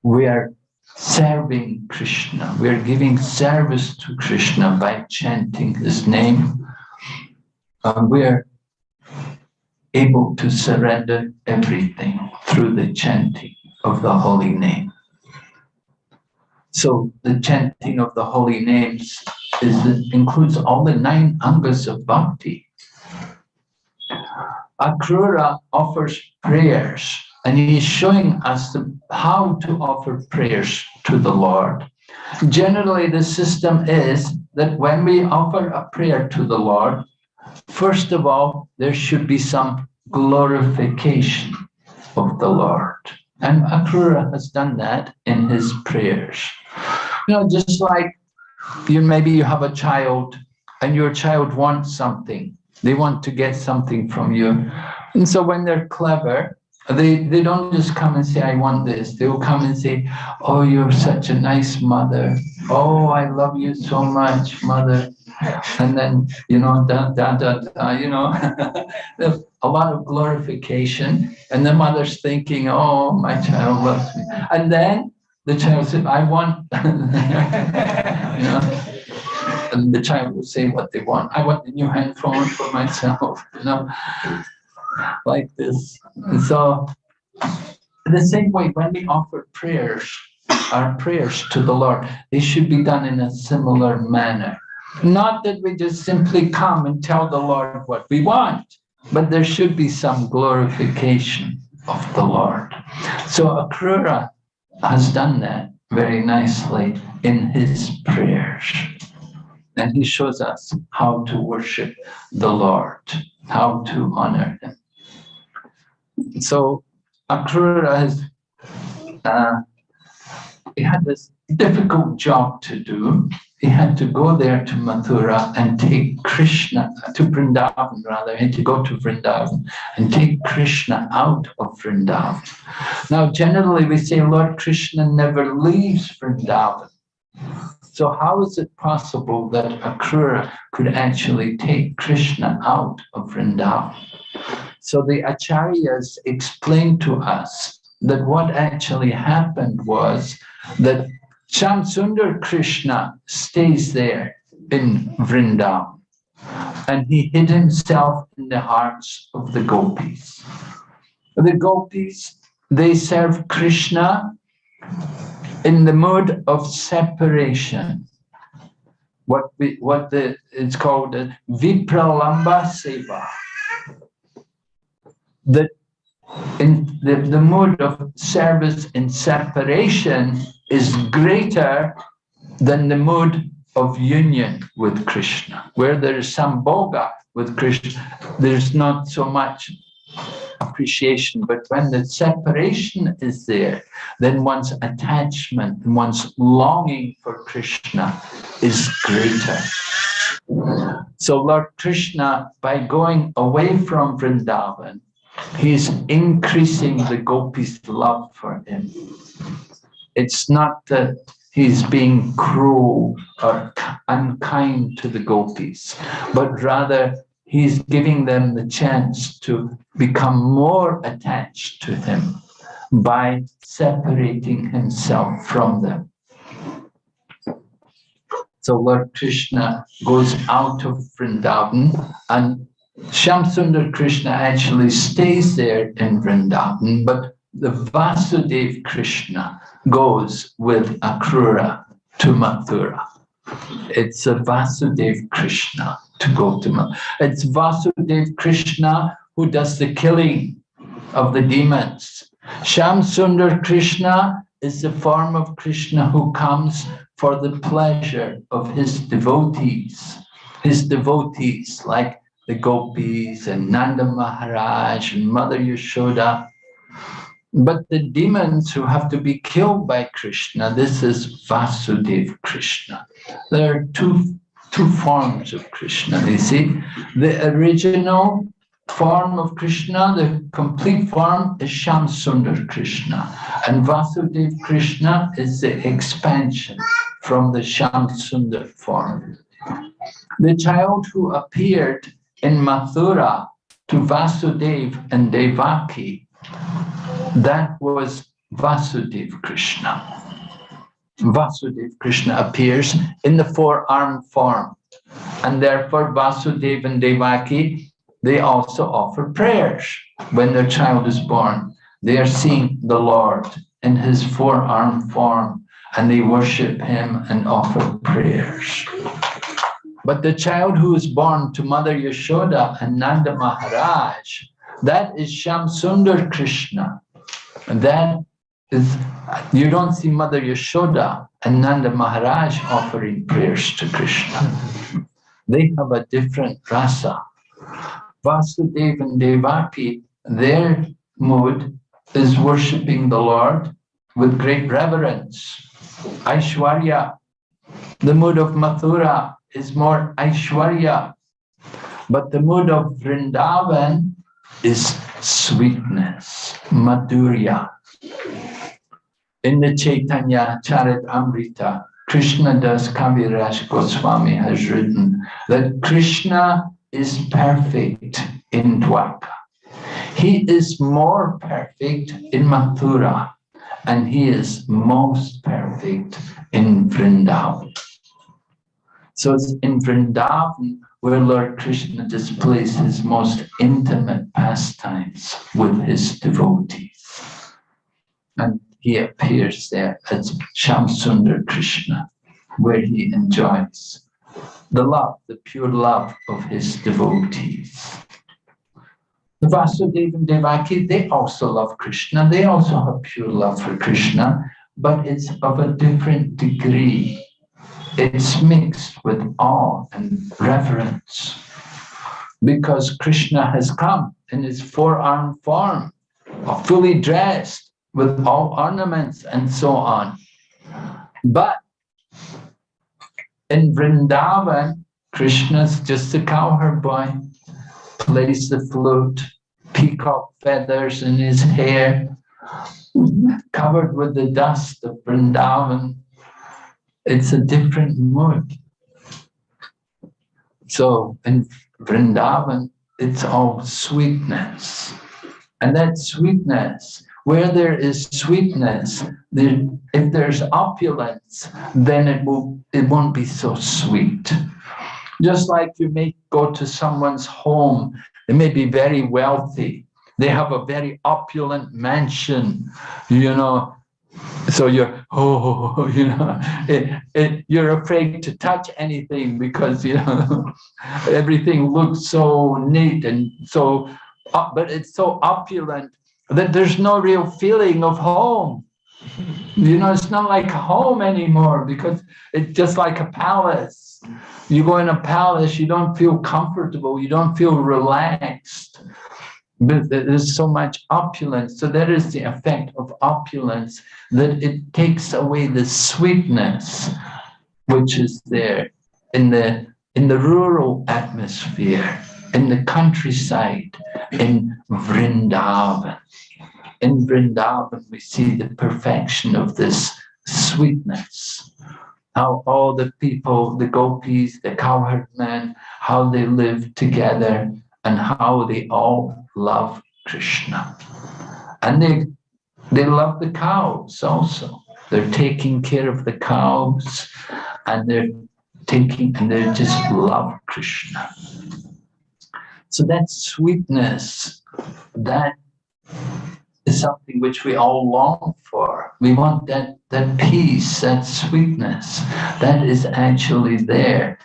We are serving Krishna. We are giving service to Krishna by chanting his name. And we are able to surrender everything through the chanting of the holy name. So the chanting of the holy names is, includes all the nine angas of bhakti. Akrura offers prayers and he's showing us the, how to offer prayers to the Lord. Generally, the system is that when we offer a prayer to the Lord, first of all, there should be some glorification of the Lord. And Akrura has done that in his prayers. You know, just like you maybe you have a child and your child wants something they want to get something from you. And so when they're clever, they, they don't just come and say, I want this. They will come and say, oh, you're such a nice mother. Oh, I love you so much, mother. [LAUGHS] And then, you know, da, da, da, da you know, [LAUGHS] a lot of glorification. And the mother's thinking, oh, my child loves me. And then the child said, I want, [LAUGHS] you know, and the child will say what they want. I want a new handphone for myself, you know. like this. So the same way when we offer prayers, our prayers to the Lord, they should be done in a similar manner. Not that we just simply come and tell the Lord what we want, but there should be some glorification of the Lord. So Akrura has done that very nicely in his prayers. And he shows us how to worship the Lord, how to honor him. So Akrura has uh, he had this difficult job to do. He had to go there to Mathura and take Krishna, to Vrindavan rather, he had to go to Vrindavan and take Krishna out of Vrindavan. Now, generally we say Lord Krishna never leaves Vrindavan. So how is it possible that Akrura could actually take Krishna out of Vrindavan? So the acharyas explained to us that what actually happened was that Shamsundar Krishna stays there in Vrindavan and he hid himself in the hearts of the gopis. The gopis, they serve Krishna in the mode of separation. What we, what the, it's called a Vipralambha Seva. That in the, the mode of service in separation is greater than the mood of union with Krishna. Where there is some boga with Krishna, there's not so much appreciation, but when the separation is there, then one's attachment, one's longing for Krishna is greater. So Lord Krishna, by going away from Vrindavan, he's increasing the gopis' love for him. It's not that he's being cruel or unkind to the gopis, but rather he's giving them the chance to become more attached to him by separating himself from them. So Lord Krishna goes out of Vrindavan and Shamsundar Krishna actually stays there in Vrindavan, but the Vasudev Krishna goes with Akrura to Mathura. It's a Vasudev Krishna to go to Mathura. It's Vasudev Krishna who does the killing of the demons. Shamsundar Krishna is the form of Krishna who comes for the pleasure of his devotees. His devotees like the gopis and Nanda Maharaj and Mother Yashoda. But the demons who have to be killed by Krishna, this is Vasudeva Krishna. There are two, two forms of Krishna, you see. The original form of Krishna, the complete form is Shamsundar Krishna. And Vasudeva Krishna is the expansion from the Shamsundar form. The child who appeared in Mathura to Vasudev and Devaki, that was Vasudev Krishna. Vasudev Krishna appears in the four-armed form. And therefore Vasudev and Devaki, they also offer prayers when their child is born. They are seeing the Lord in his four-armed form and they worship him and offer prayers. But the child who is born to Mother Yashoda and Nanda Maharaj, that is Shamsundar Krishna. And that is, you don't see Mother Yashoda and Nanda Maharaj offering prayers to Krishna. They have a different rasa. Vasudeva and Devaki, their mood is worshipping the Lord with great reverence. Aishwarya, the mood of Mathura is more Aishwarya. But the mood of Vrindavan is sweetness, Madhurya. In the Chaitanya Charit Amrita, Krishna Das Kaviraj Goswami has written that Krishna is perfect in Dwarka. He is more perfect in Mathura and he is most perfect in Vrindavan. So it's in Vrindavan where Lord Krishna displays his most intimate pastimes with his devotees. And he appears there as Shamsundar Krishna, where he enjoys the love, the pure love of his devotees. The Vasudeva and Devaki, they also love Krishna. They also have pure love for Krishna, but it's of a different degree. It's mixed with awe and reverence because Krishna has come in his four-armed form, fully dressed with all ornaments and so on. But in Vrindavan, Krishna's just a cowherd boy, plays the flute, peacock feathers in his hair, covered with the dust of Vrindavan. It's a different mood. So in Vrindavan, it's all sweetness. And that sweetness, where there is sweetness, there, if there's opulence, then it, will, it won't be so sweet. Just like you may go to someone's home, they may be very wealthy, they have a very opulent mansion, you know, so you're oh [LAUGHS] you know it, it, you're afraid to touch anything because you know [LAUGHS] everything looks so neat and so uh, but it's so opulent that there's no real feeling of home. You know it's not like home anymore because it's just like a palace. You go in a palace you don't feel comfortable you don't feel relaxed but there's so much opulence. So that is the effect of opulence, that it takes away the sweetness which is there in the in the rural atmosphere, in the countryside, in Vrindavan. In Vrindavan, we see the perfection of this sweetness. How all the people, the gopis, the cowherd men, how they live together and how they all love Krishna. And they, they love the cows also. They're taking care of the cows and they're taking, and they just love Krishna. So that sweetness, that is something which we all long for. We want that, that peace, that sweetness, that is actually there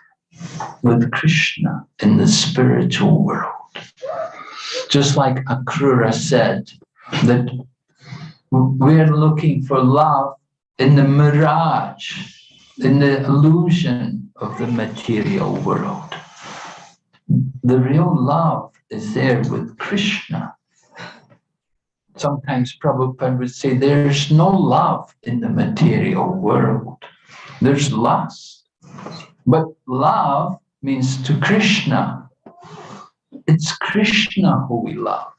with Krishna in the spiritual world. Just like Akrura said, that we're looking for love in the mirage, in the illusion of the material world. The real love is there with Krishna. Sometimes Prabhupada would say there's no love in the material world. There's lust. But love means to Krishna. It's Krishna who we love.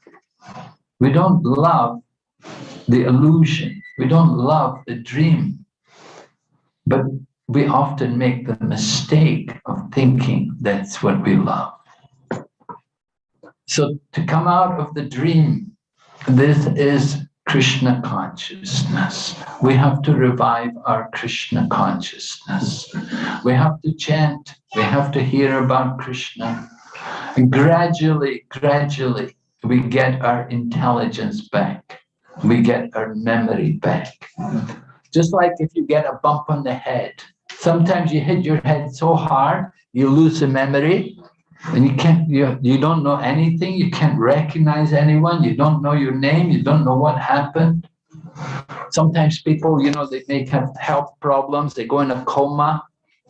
We don't love the illusion. We don't love the dream. But we often make the mistake of thinking that's what we love. So to come out of the dream, this is Krishna consciousness. We have to revive our Krishna consciousness. We have to chant. We have to hear about Krishna. And gradually, gradually, we get our intelligence back. We get our memory back. Just like if you get a bump on the head, sometimes you hit your head so hard, you lose the memory and you can't, you, you don't know anything. You can't recognize anyone. You don't know your name. You don't know what happened. Sometimes people, you know, they may have health problems. They go in a coma.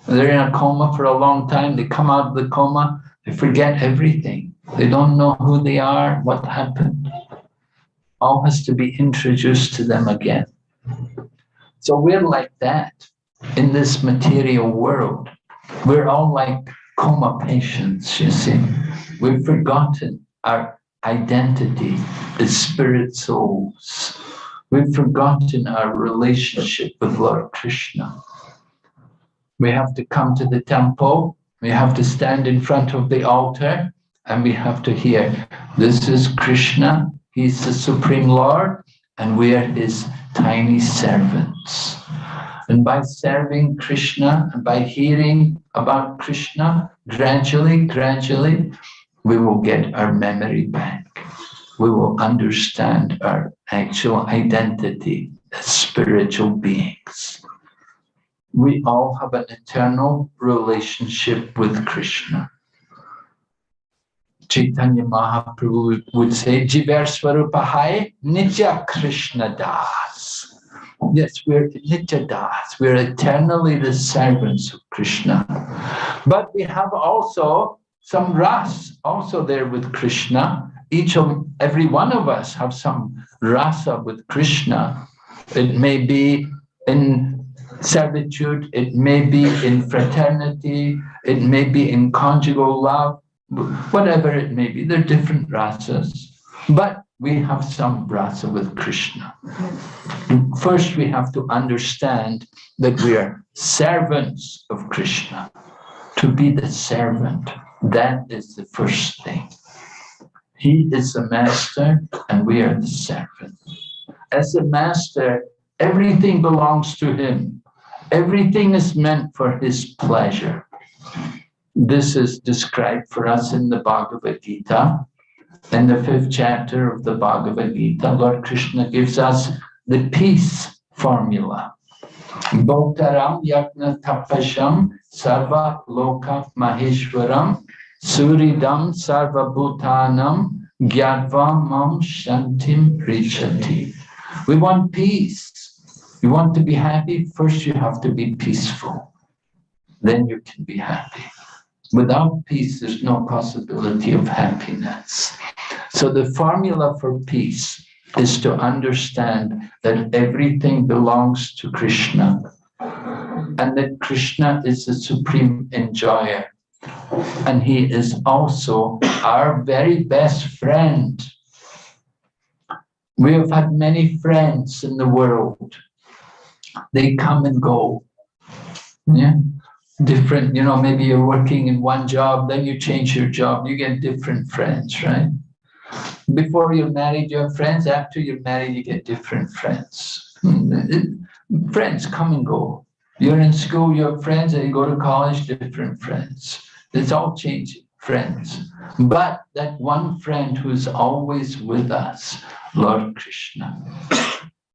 They're in a coma for a long time. They come out of the coma they forget everything. They don't know who they are, what happened. All has to be introduced to them again. So we're like that in this material world. We're all like coma patients, you see. We've forgotten our identity as spirit souls. We've forgotten our relationship with Lord Krishna. We have to come to the temple we have to stand in front of the altar and we have to hear, this is Krishna, he's the Supreme Lord, and we are his tiny servants. And by serving Krishna and by hearing about Krishna, gradually, gradually, we will get our memory back. We will understand our actual identity as spiritual beings. We all have an eternal relationship with Krishna. Chaitanya Mahaprabhu would say, Jivar Swarupahai Nitya Krishna Das. Yes, we're Nitya Das. We're eternally the servants of Krishna. But we have also some ras also there with Krishna. Each of every one of us have some rasa with Krishna. It may be in servitude, it may be in fraternity, it may be in conjugal love, whatever it may be, they're different rasas, but we have some rasa with Krishna. Hmm. First, we have to understand that we are servants of Krishna. To be the servant, that is the first thing. He is the master and we are the servant. As the master, everything belongs to him. Everything is meant for his pleasure. This is described for us in the Bhagavad Gita. In the fifth chapter of the Bhagavad Gita, Lord Krishna gives us the peace formula. Bhaktaram yajna tapasham sarva loka maheshwaram suridam sarva bhutanam gyadva mam shantim richati. We want peace. You want to be happy? First you have to be peaceful. Then you can be happy. Without peace, there's no possibility of happiness. So the formula for peace is to understand that everything belongs to Krishna and that Krishna is the supreme enjoyer. And he is also our very best friend. We have had many friends in the world. They come and go. Yeah different, you know, maybe you're working in one job, then you change your job, you get different friends, right? Before you're married, you have friends. After you're married, you get different friends. Hmm, friends come and go. You're in school, you have friends, and you go to college, different friends. It's all changing, friends. But that one friend who's always with us, Lord Krishna,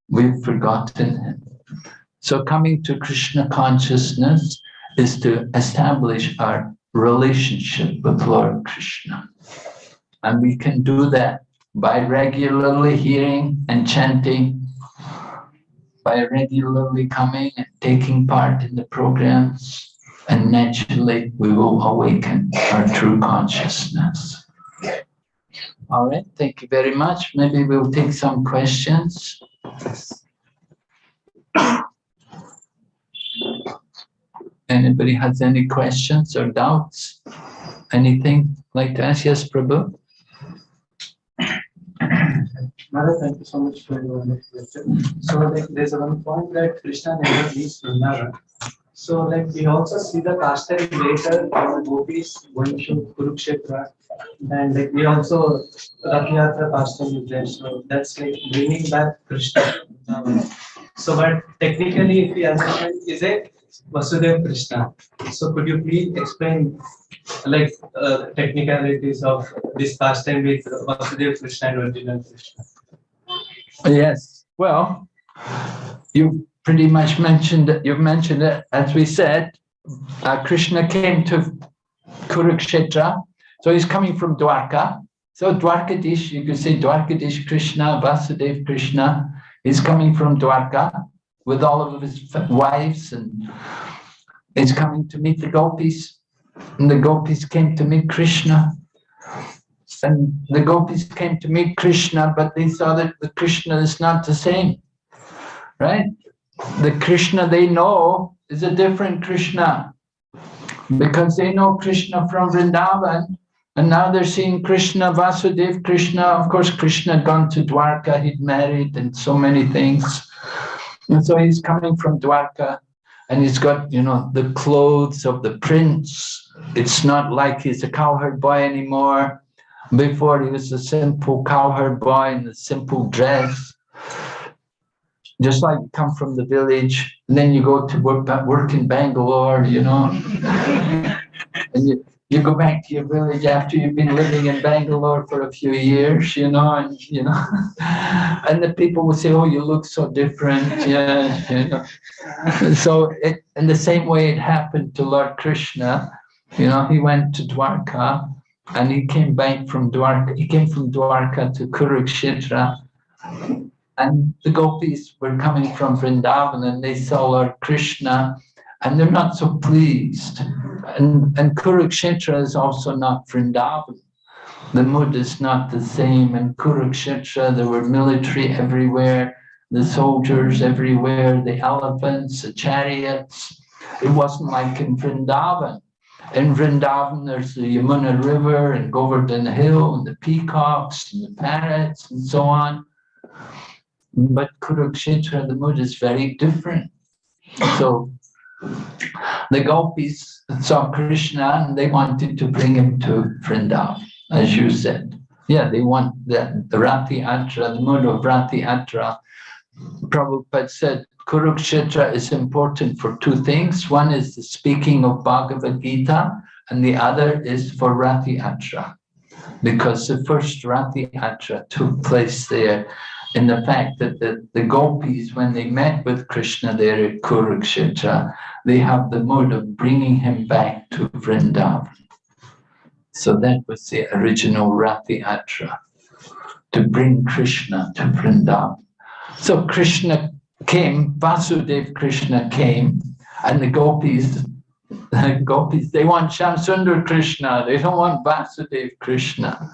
we've forgotten him. So coming to Krishna consciousness is to establish our relationship with Lord Krishna. And we can do that by regularly hearing and chanting, by regularly coming and taking part in the programs, and naturally we will awaken our true consciousness. All right, thank you very much. Maybe we'll take some questions. Anybody has any questions or doubts? Anything like to ask? Yes, Prabhu? Mother, thank you so much for your lecture. So like there's one point that Krishna never leaves Vrindavan. So like we also see the pastime later when gopis going to Kurukshetra and like we also Rath Yatra pastime is there. So that's like bringing back Krishna. So but technically if we understand, is it Vasudev Krishna. So could you please explain like uh, technicalities of this pastime with Vasudev Krishna and original Krishna? Yes. Well, you pretty much mentioned it. You've mentioned it. As we said, uh, Krishna came to Kurukshetra. So he's coming from Dwarka. So Dwarkadish, you could say Dwarkadish Krishna, Vasudev Krishna. He's coming from Dwarka with all of his wives and he's coming to meet the gopis. And the gopis came to meet Krishna. And the gopis came to meet Krishna, but they saw that the Krishna is not the same, right? The Krishna they know is a different Krishna because they know Krishna from Vrindavan and now they're seeing Krishna, Vasudev Krishna. Of course, Krishna had gone to Dwarka, he'd married and so many things. And so he's coming from Dwarka and he's got, you know, the clothes of the prince. It's not like he's a cowherd boy anymore. Before he was a simple cowherd boy in a simple dress. just like you come from the village, and then you go to work, work in Bangalore, you know. [LAUGHS] and you, you go back to your village after you've been living in Bangalore for a few years, you know, and you know, [LAUGHS] and the people will say, "Oh, you look so different," [LAUGHS] yeah, you know. [LAUGHS] So, it, in the same way, it happened to Lord Krishna. You know, he went to Dwarka, and he came back from Dwarka. He came from Dwarka to Kurukshetra, and the gopis were coming from Vrindavan, and they saw Lord Krishna and they're not so pleased. And, and Kurukshetra is also not Vrindavan. The mood is not the same. In Kurukshetra, there were military everywhere, the soldiers everywhere, the elephants, the chariots. It wasn't like in Vrindavan. In Vrindavan, there's the Yamuna River and Govardhan Hill and the peacocks and the parrots and so on. But Kurukshetra, the mood is very different. So the gopis saw Krishna and they wanted to bring him to Vrindavan, as you said. Yeah, they want the, the Rath Yatra, the mood of Rath Yatra. Prabhupada said Kurukshetra is important for two things. One is the speaking of Bhagavad Gita, and the other is for Rath Yatra, because the first Rath Yatra took place there in the fact that the, the gopis, when they met with Krishna there at Kurukshetra, they have the mode of bringing him back to Vrindavan. So that was the original Rath Yatra, to bring Krishna to Vrindavan. So Krishna came, Vasudev Krishna came, and the gopis, the gopis, they want Shamsundar Krishna, they don't want Vasudev Krishna.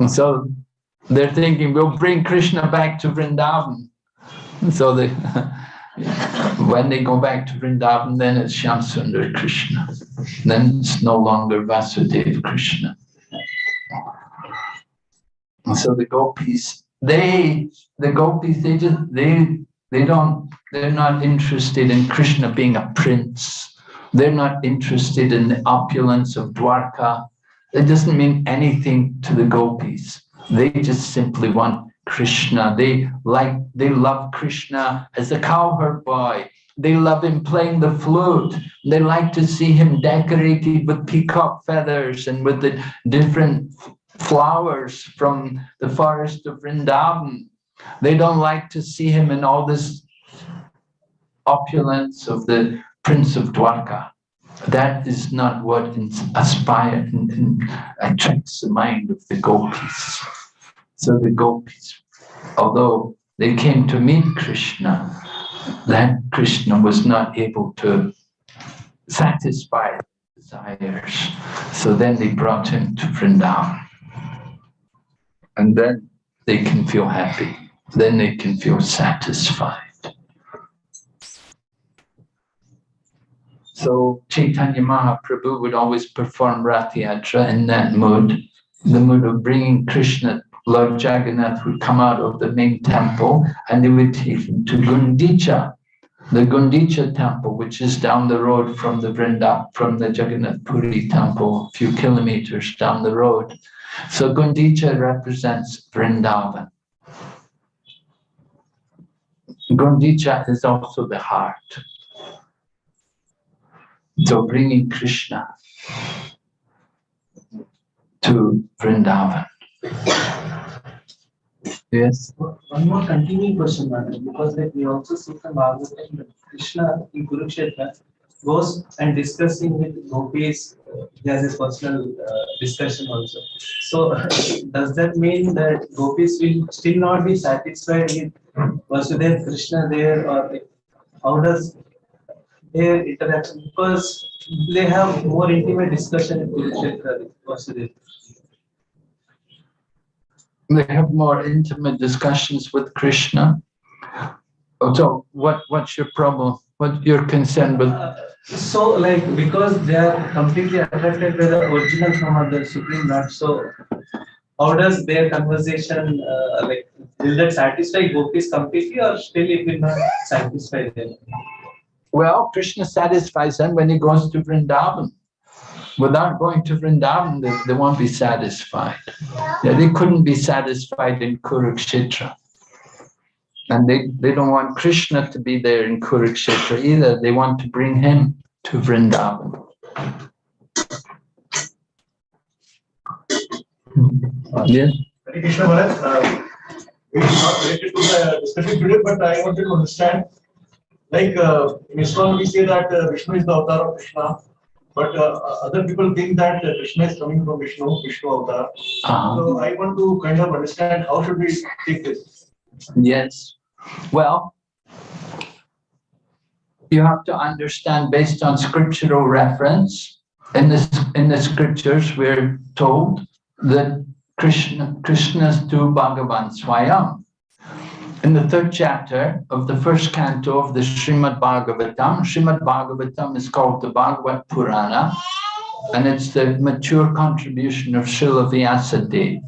And so they're thinking, we'll bring Krishna back to Vrindavan. [LAUGHS] So they, [LAUGHS] when they go back to Vrindavan, then it's Shamsundar Krishna. Then it's no longer Vasudeva Krishna. And so the gopis, they, the gopis, they just, they, they don't, they're not interested in Krishna being a prince. They're not interested in the opulence of Dwarka. It doesn't mean anything to the gopis. They just simply want Krishna. They like, they love Krishna as a cowherd boy. They love him playing the flute. They like to see him decorated with peacock feathers and with the different flowers from the forest of Vrindavan. They don't like to see him in all this opulence of the Prince of Dwarka. That is not what aspires and, and attracts the mind of the gopis. So the gopis, although they came to meet Krishna, that Krishna was not able to satisfy desires. So then they brought him to Vrindavan. And then they can feel happy. Then they can feel satisfied. So Chaitanya Mahaprabhu would always perform Rath Yatra in that mood, the mood of bringing Krishna, Lord Jagannath would come out of the main temple and they would take him to Gundicha, the Gundicha temple, which is down the road from the Vrinda, from the Jagannath Puri temple, a few kilometers down the road. So Gundicha represents Vrindavan. Gundicha is also the heart. So bringing Krishna to Vrindavan. Yes. One more continuing question, Madam, because we also see from Bhagavatam that Krishna in Kurukshetra goes and discussing with gopis, uh, he has his personal uh, discussion also. So [LAUGHS] does that mean that gopis will still not be satisfied with Vasudev Krishna there or how does their interaction because they have more intimate discussion with They have more intimate discussions with Krishna. Oh, so what what's your problem? What you're concerned with? Uh, so like because they are completely attracted by the original form of the Supreme Lord, so how does their conversation uh, like will that satisfy gopis completely or still it will not satisfy them? Well, Krishna satisfies them when he goes to Vrindavan. Without going to Vrindavan, they, they won't be satisfied. Yeah, they couldn't be satisfied in Kurukshetra. And they, they don't want Krishna to be there in Kurukshetra either. They want to bring him to Vrindavan. Yes. Hare uh, it's not related to the discussion today, but I wanted to understand, like, uh, in ISKCON, we say that uh, Vishnu is the avatar of Krishna, but uh, other people think that Krishna is coming from Vishnu, Vishnu avatar. Uh-huh. So I want to kind of understand how should we take this? Yes. Well, you have to understand based on scriptural reference. In this, in the scriptures, we're told that Krishna, Krishna's to Bhagavan Swayam. In the third chapter of the first canto of the Srimad Bhagavatam, Srimad Bhagavatam is called the Bhagavat Purana, and it's the mature contribution of Srila Vyasadeva.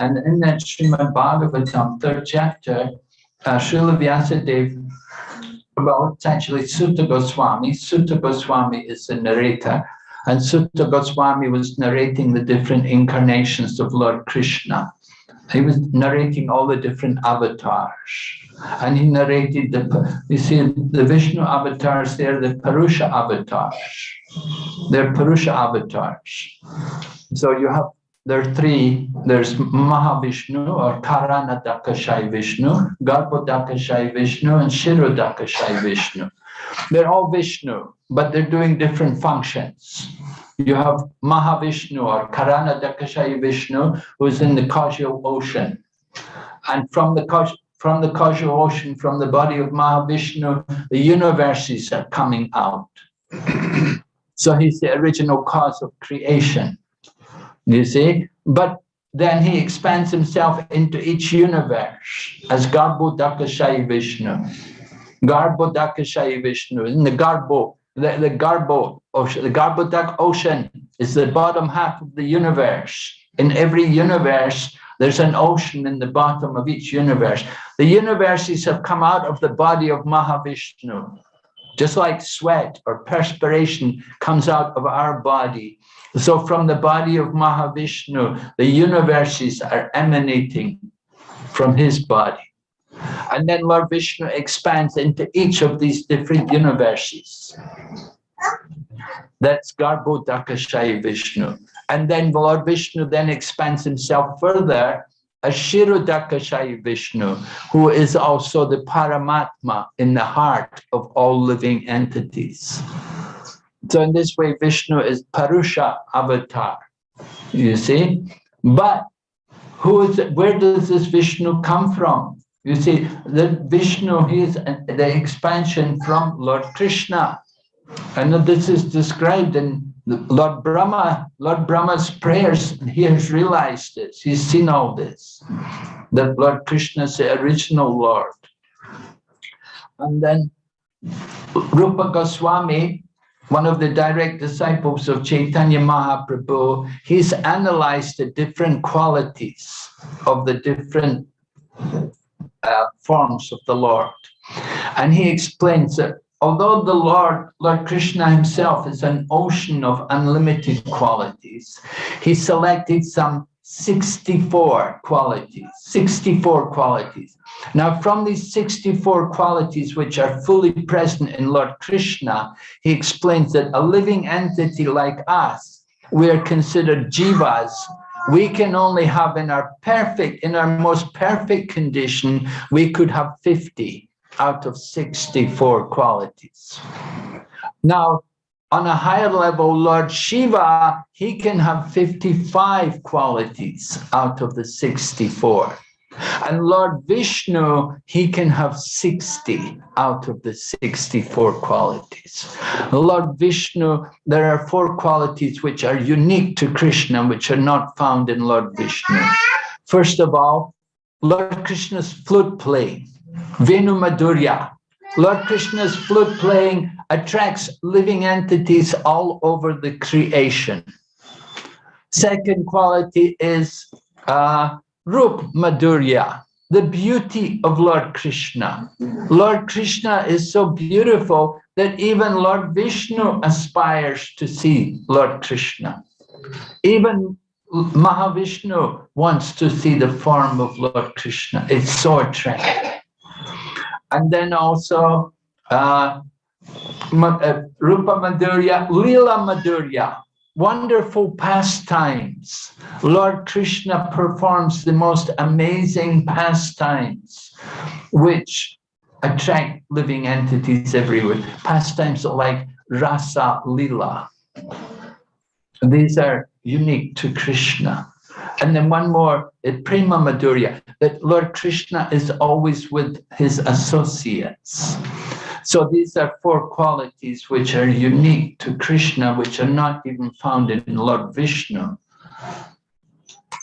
And in that Srimad Bhagavatam, third chapter, uh, Srila Vyasadeva, well, it's actually Suta Goswami. Suta Goswami is the narrator, and Suta Goswami was narrating the different incarnations of Lord Krishna. He was narrating all the different avatars. And he narrated the, you see, the Vishnu avatars, they're the Purusha avatars. They're Purusha avatars. So you have, there are three, there's Mahavishnu or Karanodakashai Vishnu, Garbhodakashai Vishnu, and Kshirodakashai Vishnu. They're all Vishnu, but they're doing different functions. You have Mahavishnu or Karanodakashai Vishnu, who's in the causal ocean. And from the caus- from the causal ocean, from the body of Mahavishnu, the universes are coming out. [CLEARS THROAT] so he's the original cause of creation. You see? But then he expands himself into each universe as Garbhodakashai Vishnu. Garbhodakashai Vishnu. In the Garbo, the, the Garbo ocean, the Garbhodak ocean is the bottom half of the universe. In every universe, there's an ocean in the bottom of each universe. The universes have come out of the body of Mahavishnu, just like sweat or perspiration comes out of our body. So from the body of Mahavishnu, the universes are emanating from his body. And then Lord Vishnu expands into each of these different universes. That's Garbhodakashaya Vishnu. And then Lord Vishnu then expands himself further as Kshirodakashaya Vishnu, who is also the Paramatma in the heart of all living entities. So in this way, Vishnu is Purusha avatar, you see? But who is, where does this Vishnu come from? You see, the Vishnu, is the expansion from Lord Krishna. And this is described in Lord Brahma, Lord Brahma's prayers. He has realized this. He's seen all this. That Lord Krishna is the original Lord. And then Rupa Goswami, one of the direct disciples of Chaitanya Mahaprabhu, he's analyzed the different qualities of the different uh, forms of the Lord. And he explains that although the Lord, Lord Krishna himself is an ocean of unlimited qualities, he selected some 64 qualities, 64 qualities. Now, from these 64 qualities, which are fully present in Lord Krishna, he explains that a living entity like us, we are considered jivas. We can only have in our perfect, in our most perfect condition, we could have 50 out of 64 qualities. Now, on a higher level, Lord Shiva, he can have 55 qualities out of the 64. And Lord Vishnu, he can have 60 out of the 64 qualities. Lord Vishnu, there are four qualities which are unique to Krishna, which are not found in Lord Vishnu. First of all, Lord Krishna's flute playing, Venu Madhurya. Lord Krishna's flute playing attracts living entities all over the creation. Second quality is uh, Rup Madhurya, the beauty of Lord Krishna. Lord Krishna is so beautiful that even Lord Vishnu aspires to see Lord Krishna. Even Mahavishnu wants to see the form of Lord Krishna. It's so attractive. And then also uh, uh, Rupa Madhurya, Lila Madhurya, wonderful pastimes. Lord Krishna performs the most amazing pastimes, which attract living entities everywhere. Pastimes like Rasa Lila. These are unique to Krishna. And then one more, uh, Prema Madhurya, that Lord Krishna is always with his associates. So these are four qualities which are unique to Krishna, which are not even found in Lord Vishnu.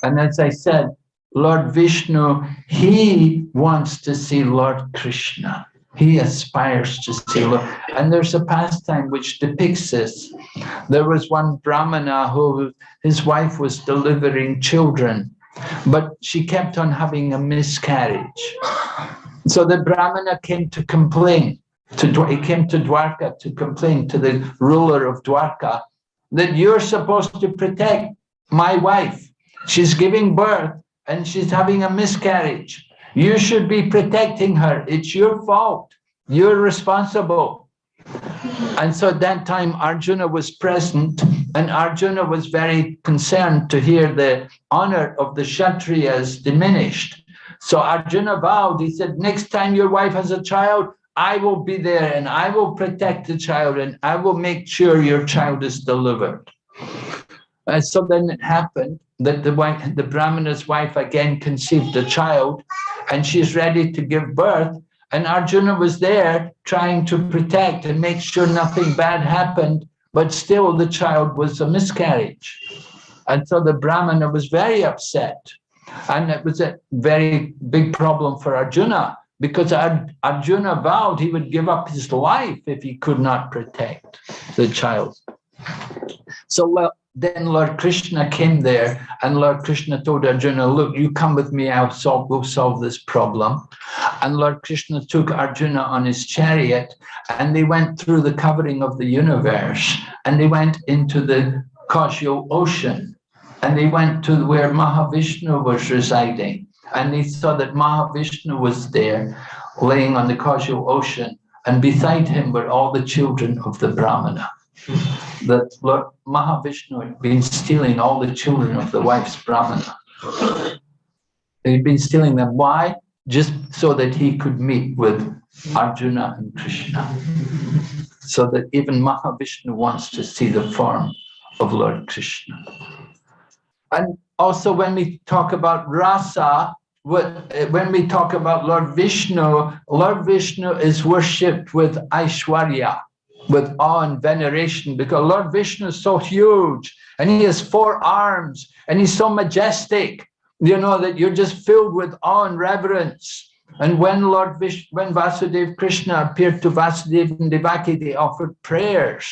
And as I said, Lord Vishnu, he wants to see Lord Krishna. He aspires to see Lord. And there's a pastime which depicts this. There was one Brahmana who his wife was delivering children, but she kept on having a miscarriage. So the Brahmana came to complain. To, he came to Dwarka to complain to the ruler of Dwarka that you're supposed to protect my wife. She's giving birth and she's having a miscarriage. You should be protecting her. It's your fault. You're responsible. And so at that time, Arjuna was present, and Arjuna was very concerned to hear the honor of the Kshatriyas diminished. So Arjuna vowed, he said, next time your wife has a child, I will be there and I will protect the child and I will make sure your child is delivered. And so then it happened that the wife, the Brahmana's wife again conceived a child and she's ready to give birth. And Arjuna was there trying to protect and make sure nothing bad happened, but still the child was a miscarriage. And so the Brahmana was very upset. And it was a very big problem for Arjuna because Arjuna vowed he would give up his life if he could not protect the child. So well, then Lord Krishna came there and Lord Krishna told Arjuna, look, you come with me, I'll solve, we'll solve this problem. And Lord Krishna took Arjuna on his chariot and they went through the covering of the universe and they went into the causal ocean and they went to where Mahavishnu was residing and he saw that Mahavishnu was there laying on the causal ocean and beside him were all the children of the Brahmana hmm. that Lord Mahavishnu had been stealing all the children of the wife's Brahmana. He'd been stealing them. Why? Just so that he could meet with Arjuna and Krishna. So that even Mahavishnu wants to see the form of Lord Krishna. And also when we talk about rasa, what, eh, when we talk about Lord Vishnu, Lord Vishnu is worshipped with Aishwarya with awe and veneration because Lord Vishnu is so huge and he has four arms and he's so majestic, you know, that you're just filled with awe and reverence. And when Lord Vish, when Vasudeva Krishna appeared to Vasudeva and Devaki, they offered prayers.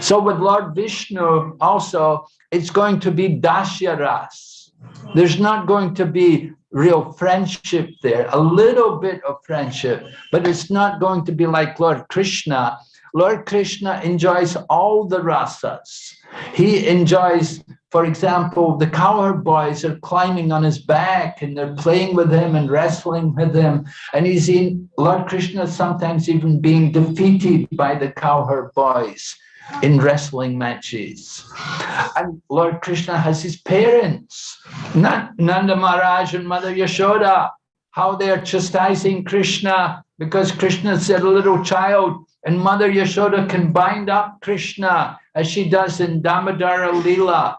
So with Lord Vishnu also, it's going to be Dasyaras. There's not going to be real friendship there, a little bit of friendship, but it's not going to be like Lord Krishna, Lord Krishna enjoys all the rasas. He enjoys, for example, the cowherd boys are climbing on his back and they're playing with him and wrestling with him. And he's in, Lord Krishna sometimes even being defeated by the cowherd boys in wrestling matches. And Lord Krishna has his parents, Nanda Maharaj and Mother Yashoda, how they are chastising Krishna because Krishna is a little child and Mother Yashoda can bind up Krishna as she does in Damodara Leela.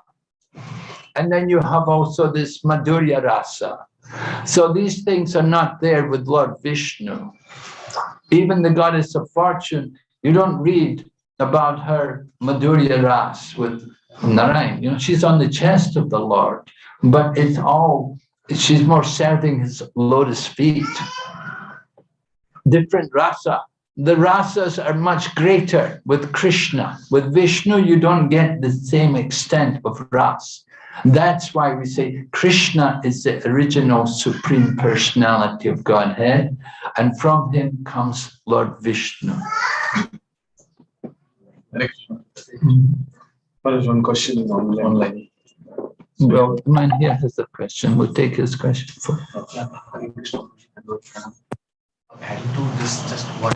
And then you have also this Madhurya Rasa. So these things are not there with Lord Vishnu. Even the goddess of fortune, you don't read about her Madhurya Ras with Narayan. You know, she's on the chest of the Lord, but it's all, she's more serving his lotus feet. Different rasa the rasas are much greater with Krishna. With Vishnu, you don't get the same extent of ras. That's why we say Krishna is the original supreme personality of Godhead, and from him comes Lord Vishnu. Next one. Question online? Well, man here has a question. We'll take his question first. Adding to this, just one.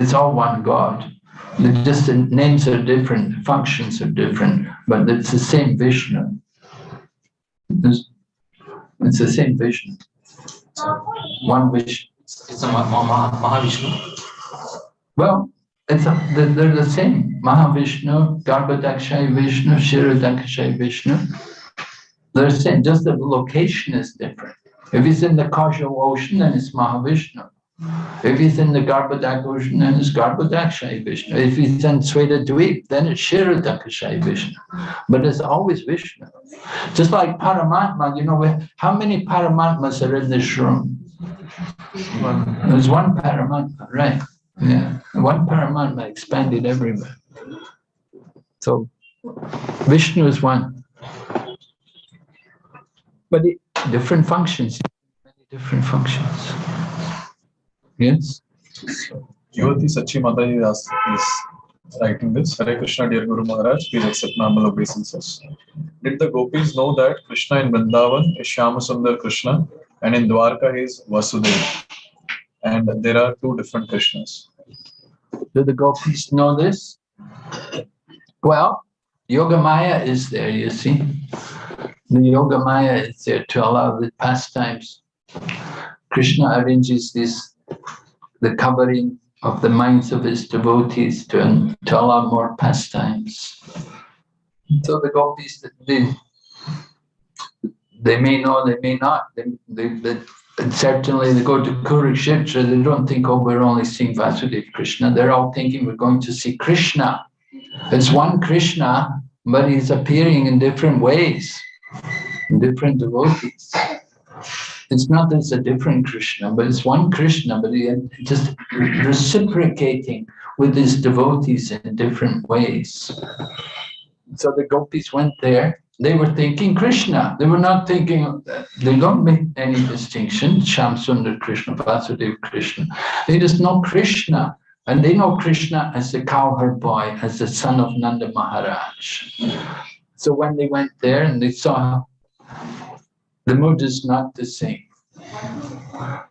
It's all one God. The just the names are different, functions are different, but it's the same Vishnu. It's, it's the same Vishnu. One Vishnu. It's a Ma- Ma- Ma- Mahavishnu. Well, it's a, they're, the same. Mahavishnu, Garbhodakshai Vishnu, Kshirodakshai Vishnu. They're the same, just the location is different. If it's in the causal ocean, then it's Mahavishnu. If he's in the Garbhodak ocean, then it's Garbhodakshai Vishnu. If he's in Sweta Dweep, then it's Kshirodakshai Vishnu. But it's always Vishnu. Just like Paramatma, you know, how many Paramatmas are in this room? There's one Paramatma, right? Yeah, one Paramatma expanded everywhere. So Vishnu is one. But it, different functions, many different functions. Yes? Jyoti Sachi Mata is ask- is writing this. Hare Krishna, dear Guru Maharaj, please accept my humble obeisances. Did the gopis know that Krishna in Vrindavan is Shyamasundar Krishna and in Dwarka he is Vasudeva? And there are two different Krishnas. Do the gopis know this? Well, Yogamaya is there, you see. The Yogamaya is there to allow the pastimes. Krishna arranges this, the covering of the minds of his devotees to, to allow more pastimes. So the gopis, they, they may know, they may not. They, they, they, certainly they go to Kurukshetra, they don't think, oh, we're only seeing Vasudeva Krishna. They're all thinking we're going to see Krishna. It's one Krishna, but he's appearing in different ways, in different devotees. It's not that it's a different Krishna, but it's one Krishna, but just reciprocating with his devotees in different ways. So the gopis went there. They were thinking Krishna. They were not thinking, they don't make any distinction, Sham Sundar Krishna, Vasudeva Krishna. They just know Krishna. And they know Krishna as the cowherd boy, as the son of Nanda Maharaj. So when they went there and they saw the mood is not the same.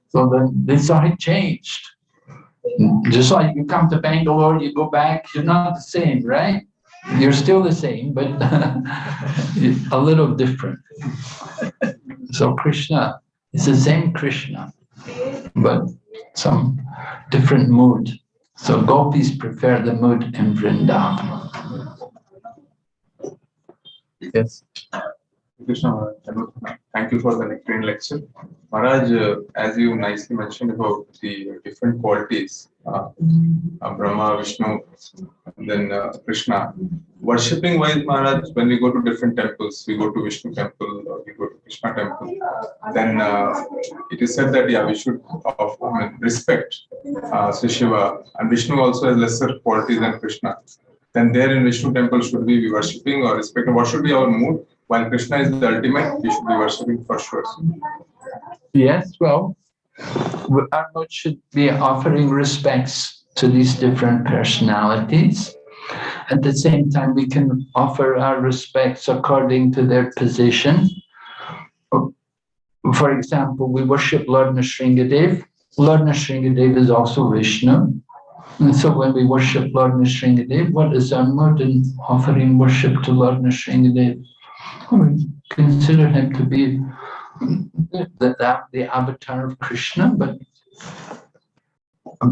So saw it changed. Just like you come to Bangalore, you go back, you're not the same, right? You're still the same, but [LAUGHS] a little different. So Krishna is the same Krishna, but some different mood. So gopis prefer the mood in Vrindavan. Yes. Krishna thank you for the nectarine lecture. Maharaj, uh, as you nicely mentioned about the different qualities, uh, uh, Brahma, Vishnu, and then uh, Krishna. Worshipping wise, Maharaj, when we go to different temples, we go to Vishnu temple or we go to Krishna temple, then uh, it is said that yeah, we should of, I mean, respect uh, Shiva and Vishnu also has lesser qualities than Krishna. Then there in Vishnu temple, should we be worshipping or respecting? What should be our mood? While Krishna is the ultimate, we should be worshipping for sure. Yes, well, mood should be offering respects to these different personalities. At the same time, we can offer our respects according to their position. For example, we worship Lord Nrsingadev. Lord Nrsingadev is also Vishnu. And so when we worship Lord Nrsingadev, what is our mood in offering worship to Lord Nrsingadev? Consider him to be the, the, the avatar of Krishna, but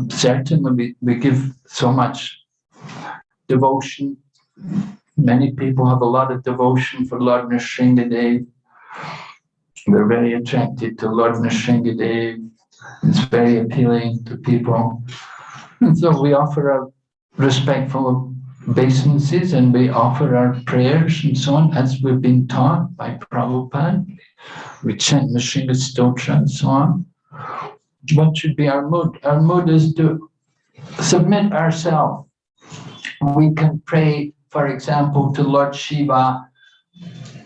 certainly we, we give so much devotion. Many people have a lot of devotion for Lord Nrsingadev. They're very attracted to Lord Nrsingadev. It's very appealing to people. And so we offer a respectful obeisances and we offer our prayers and so on as we've been taught by Prabhupada. We chant Nrsinga Stotra and so on. What should be our mood? Our mood is to submit ourselves. We can pray for example, to Lord Shiva,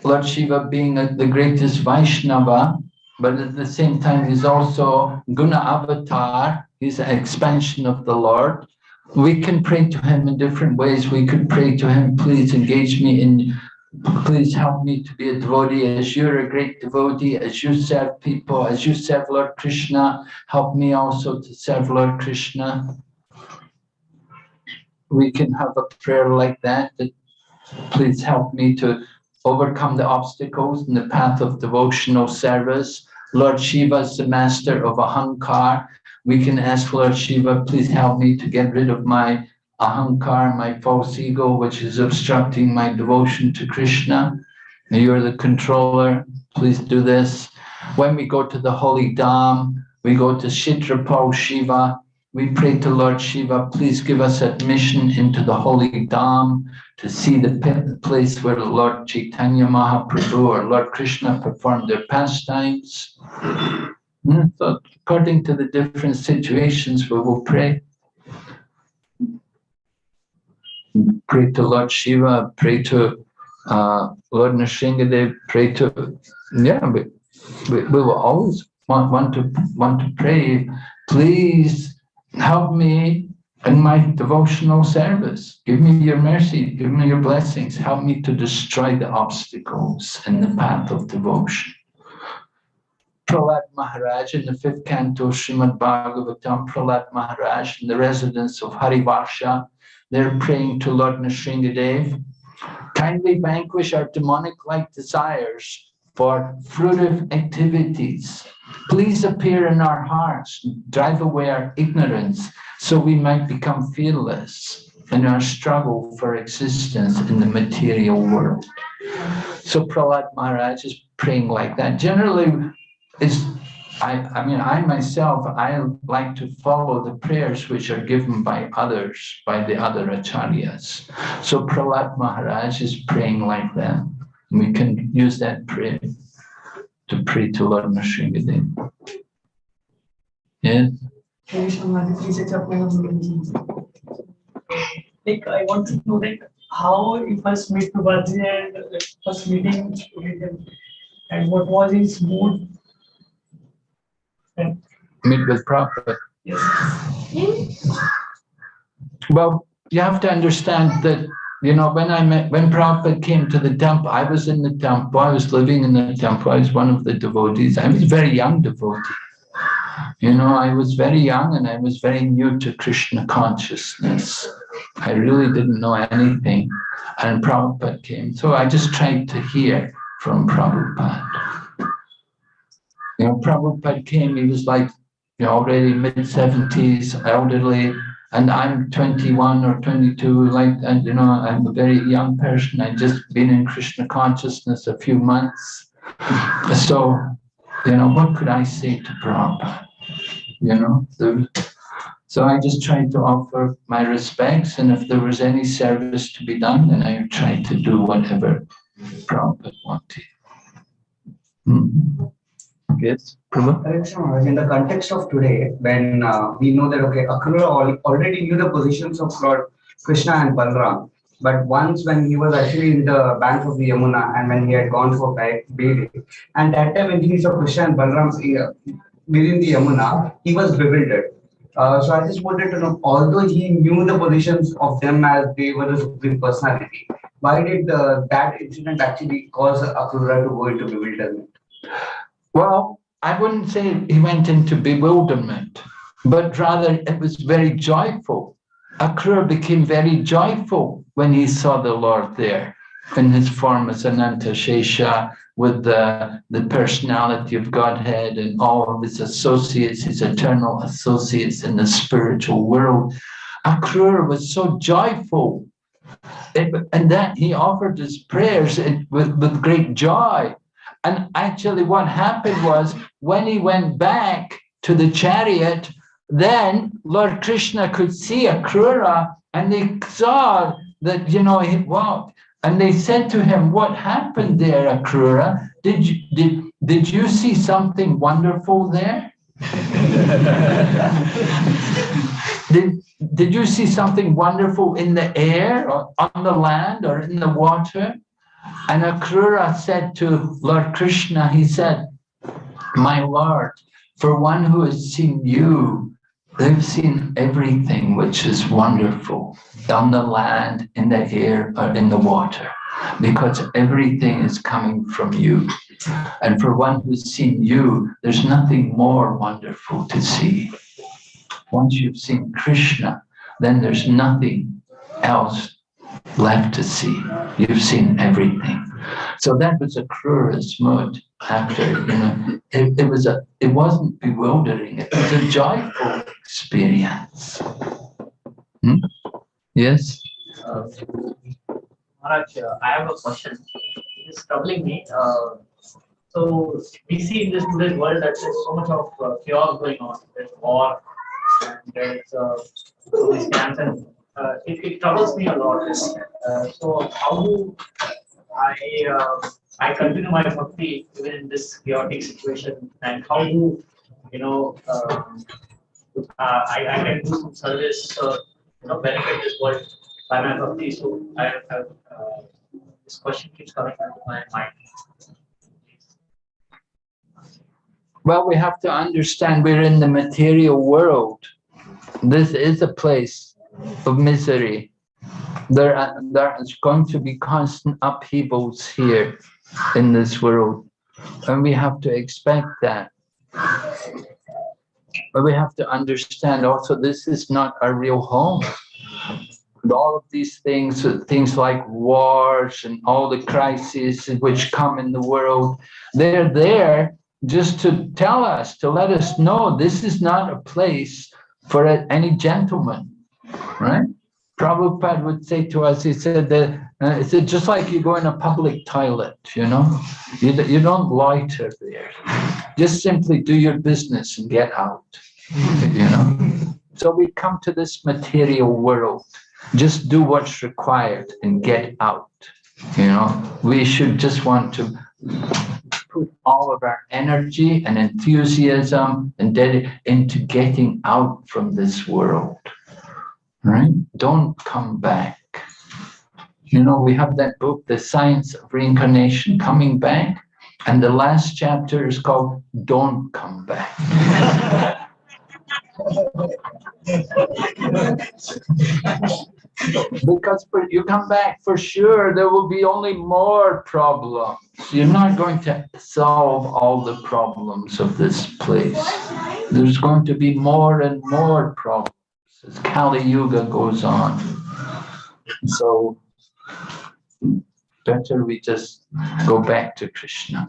Lord Shiva being a- the greatest Vaishnava, but at the same time, he's also Guna Avatar, he's an expansion of the Lord. We can pray to him in different ways. We could pray to him, please engage me in, please help me to be a devotee as you're a great devotee, as you serve people, as you serve Lord Krishna, help me also to serve Lord Krishna. We can have a prayer like that, that please help me to overcome the obstacles in the path of devotional service. Lord Shiva is the master of Ahankar. We can ask Lord Shiva, please help me to get rid of my Ahankar, my false ego, which is obstructing my devotion to Krishna. You're the controller, please do this. When we go to the holy Dham, we go to Kshetrapal Shiva, we pray to Lord Shiva, please give us admission into the holy Dham to see the place where Lord Chaitanya Mahaprabhu or Lord Krishna performed their pastimes. Hmm, So according to the different situations, we will pray. Pray to Lord Shiva, pray to uh, Lord Nrsingadev, pray to, yeah, we, we, we will always want, want to want to pray, please help me in my devotional service. Give me your mercy, give me your blessings, help me to destroy the obstacles in the path of devotion. Prahlad Maharaj in the fifth canto, Srimad Bhagavatam, Prahlad Maharaj in the residence of Harivarsha, they're praying to Lord Nrsingadev. Kindly vanquish our demonic-like desires for fruitive activities. Please appear in our hearts, drive away our ignorance, so we might become fearless in our struggle for existence in the material world. So Prahlad Maharaj is praying like that. Generally, is I, I mean, I myself, I like to follow the prayers which are given by others, by the other acharyas. So Prahlad Maharaj is praying like that. We can use that prayer to pray to Lord Nrsingadev. Yes. Like, I want to know, like, how you first meet Prabhuji and uh, first meeting with him, and what was his mood? Meet with Prabhupada. Well, you have to understand that, you know, when I met, when Prabhupada came to the temple, I was in the temple, I was living in the temple, I was one of the devotees. I was a very young devotee. You know, I was very young and I was very new to Krishna consciousness. I really didn't know anything. And Prabhupada came. So I just tried to hear from Prabhupada. You know, Prabhupada came, he was like, you know, already mid 70s, elderly, and I'm 21 or 22, like, and you know, I'm a very young person. I've just been in Krishna consciousness a few months. [LAUGHS] So, you know, what could I say to Prabhupada? You know, there- so I just tried to offer my respects, and if there was any service to be done, then I tried to do whatever Prabhupada wanted. Hmm. Yes, in the context of today, when uh, we know that okay, Akrura already knew the positions of Lord Krishna and Balram, but once when he was actually in the bank of the Yamuna and when he had gone for ba- bathing, and that time when he saw Krishna and Balram uh, within the Yamuna, he was bewildered. Uh, so I just wanted to know, although he knew the positions of them as they were the supreme personality, why did uh, that incident actually cause Akrura to go into bewilderment? Well, I wouldn't say he went into bewilderment, but rather it was very joyful. Akrura became very joyful when he saw the Lord there in his form as Ananta Shesha with the, the personality of Godhead and all of his associates, his eternal associates in the spiritual world. Akrura was so joyful. And that he offered his prayers with, with great joy. And actually, what happened was when he went back to the chariot, then Lord Krishna could see Akrura and they saw that, you know, he walked. And they said to him, What happened there, Akrura? Did you, did, did you see something wonderful there? [LAUGHS] Did, did you see something wonderful in the air or on the land or in the water? And Akrura said to Lord Krishna, he said, my Lord, for one who has seen you, they've seen everything which is wonderful on the land, in the air, or in the water, because everything is coming from you. And for one who's seen you, there's nothing more wonderful to see. Once you've seen Krishna, then there's nothing else left to see. You've seen everything. So that was Akrura's mood after, you know, it, it was a, it wasn't bewildering, it was a joyful experience. Hmm? Yes? Uh, Maharaj, I have a question. It's troubling me. Uh, so we see in this today's world that there's so much of uh, chaos going on. There's war and there's uh, these scams and uh, it, it troubles me a lot. Uh, so how do I uh, I continue my bhakti even in this chaotic situation and how do you know um, uh, I, I can do some service uh, you know benefit this world by my bhakti. So I have uh, this question keeps coming into my mind. Well, we have to understand we're in the material world. This is a place of misery. There, are, there is going to be constant upheavals here in this world, and we have to expect that. But we have to understand also this is not our real home. And all of these things, things like wars and all the crises which come in the world, they're there just to tell us, to let us know this is not a place for any gentleman, right? Prabhupada would say to us, he said that, uh, he said, just like you go in a public toilet, you know, you, you don't loiter there. Just simply do your business and get out, you know. So we come to this material world, just do what's required and get out, you know. We should just want to put all of our energy and enthusiasm and into getting out from this world, right? Don't come back. You know, we have that book, The Science of Reincarnation, Coming Back, and the last chapter is called Don't Come Back. [LAUGHS] because for, you come back for sure, there will be only more problems. You're not going to solve all the problems of this place. There's going to be more and more problems as Kali Yuga goes on. So better we just go back to Krishna.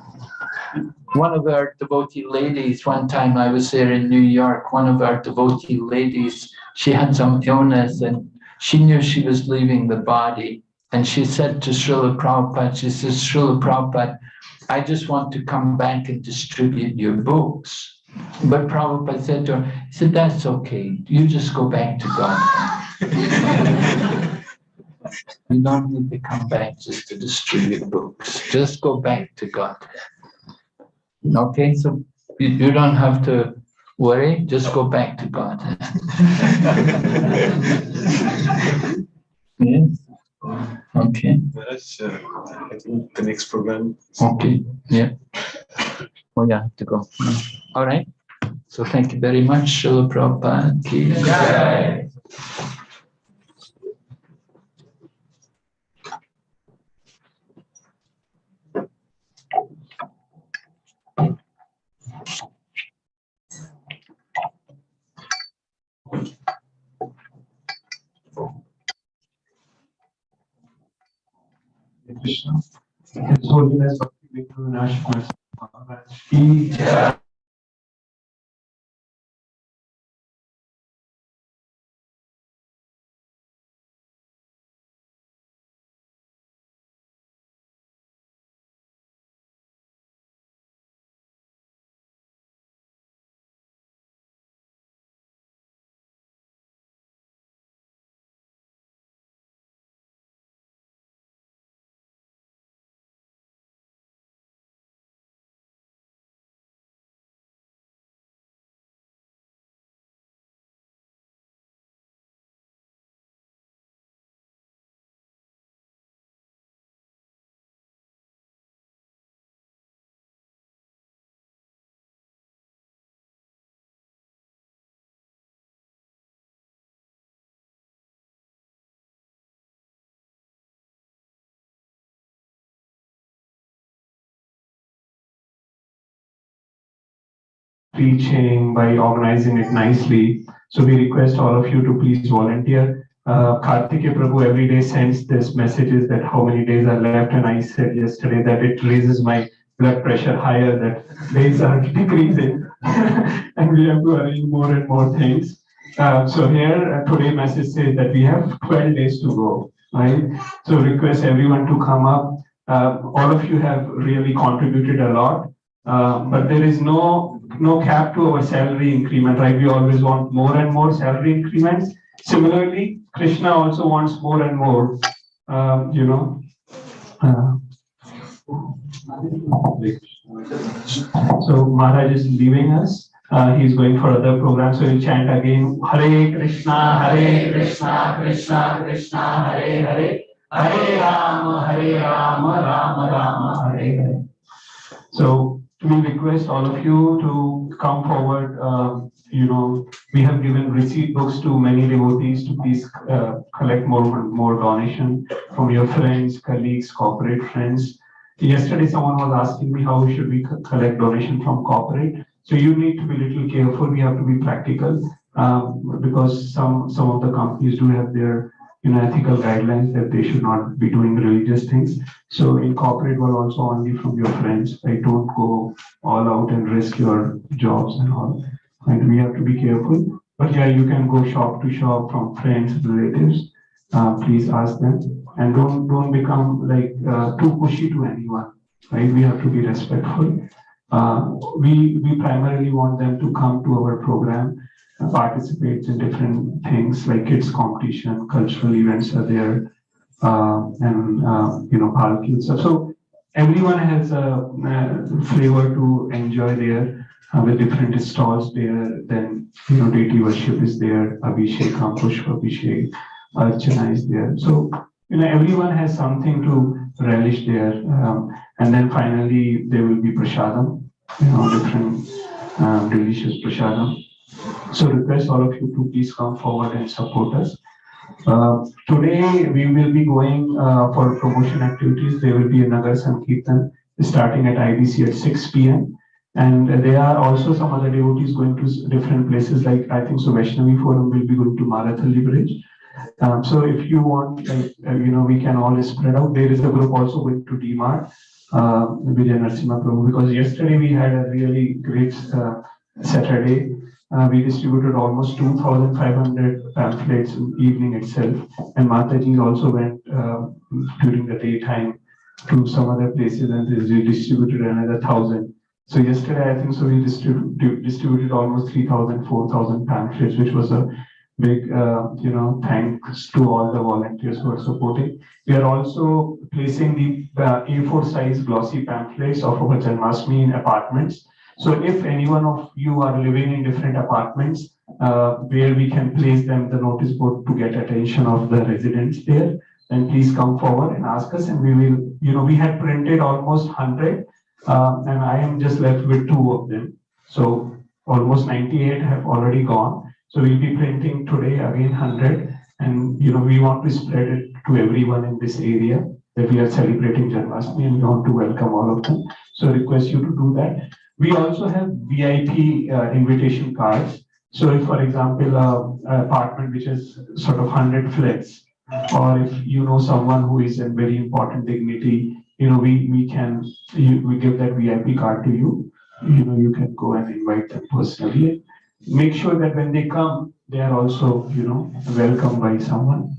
One of our devotee ladies, one time I was there in New York, one of our devotee ladies, she had some illness and she knew she was leaving the body. And she said to Srila Prabhupada, she says, Srila Prabhupada, I just want to come back and distribute your books. But Prabhupada said to her, he said, that's okay. You just go back to God. [LAUGHS] you don't need to come back just to distribute books. Just go back to God. Okay, so you, you don't have to worry, just go back to God. [LAUGHS] yes. Okay. Uh, I think the next program. Okay. Yeah. Oh, yeah, I have to go. All right. So thank you very much, Srila Prabhupada. Krishna. His Holiness Bhakti Vinod Maharaj. Ki jai. preaching, by organizing it nicely. So we request all of you to please volunteer. Uh, Kartike Prabhu every day sends this messages that how many days are left, and I said yesterday that it raises my blood pressure higher, that days are [LAUGHS] decreasing, [LAUGHS] and we have to arrange more and more things. Uh, so here, uh, today message says that we have twelve days to go, right? So request everyone to come up. Uh, all of you have really contributed a lot, uh, but there is no, no cap to our salary increment, right? We always want more and more salary increments. Similarly, Krishna also wants more and more, um, you know. uh, So Maharaj is leaving us. Uh, he's going for other programs, so he'll chant again, Hare Krishna, Hare Krishna, Krishna Krishna, Hare Hare, Hare Rama, Hare Rama, Rama Rama, Hare Hare. So we request all of you to come forward. Uh, you know, we have given receipt books to many devotees to please uh, collect more more donation from your friends, colleagues, corporate friends. Yesterday, someone was asking me how should we co- collect donation from corporate. So you need to be a little careful. We have to be practical um, because some some of the companies do have their you know ethical guidelines that they should not be doing religious things. So incorporate will also only from your friends. I don't go all out and risk your jobs and all. And we have to be careful. But yeah, you can go shop to shop from friends, relatives. Uh, please ask them and don't don't become like uh, too pushy to anyone. Right? We have to be respectful. Uh, we we primarily want them to come to our program uh, participate in different things like kids competition, cultural events are there, uh, and uh, you know and stuff. So everyone has a, uh flavor to enjoy there uh, with different stalls there. Then you know deity worship is there, Abhishekam, Pushpa Abhishek, Archana is there. So you know everyone has something to relish there. Um, and then finally there will be prasadam, you know different um, delicious prasadam. So request all of you to please come forward and support us. Uh, Today, we will be going uh, for promotion activities. There will be another Sankirtan starting at IBC at six P M. And there are also some other devotees going to different places, like I think so Vaishnavi Forum will be going to Marathahalli Bridge. Um, So if you want, uh, you know, we can all spread out. There is a group also going to D-Mart, uh, Vijay Narasimha Prabhu, because yesterday we had a really great uh, Saturday. Uh, we distributed almost two thousand five hundred pamphlets in the evening itself. And Mataji also went uh, during the daytime to some other places and they distributed another thousand. So yesterday, I think so we distributed, almost 3,000, 4,000 pamphlets, which was a big, uh, you know, thanks to all the volunteers who are supporting. We are also placing the uh, A4 size glossy pamphlets of our Janmashtami in apartments. So if any one of you are living in different apartments, uh, where we can place them, the notice board to get attention of the residents there, then please come forward and ask us and we will, you know, we had printed almost hundred. Uh, and I am just left with two of them. So almost ninety-eight have already gone. So we'll be printing today again hundred. And, you know, we want to spread it to everyone in this area that we are celebrating Janmashtami and we want to welcome all of them. So request you to do that. We also have VIP uh, invitation cards. So if, for example, uh, a apartment which is sort of hundred flats, or if you know someone who is in very important dignity, you know, we, we can, you, we give that VIP card to you. You know, you can go and invite them personally. Make sure that when they come, they are also, you know, welcomed by someone.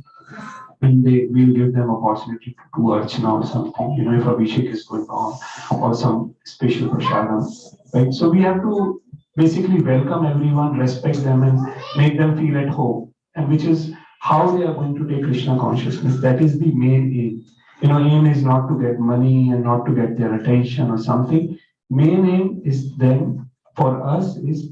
And they, will give them opportunity to archana or something, you know, if Abhishek is going on, or some special prasadam, right? So we have to basically welcome everyone, respect them and make them feel at home. And which is how they are going to take Krishna consciousness. That is the main aim. You know, aim is not to get money and not to get their attention or something. Main aim is then for us is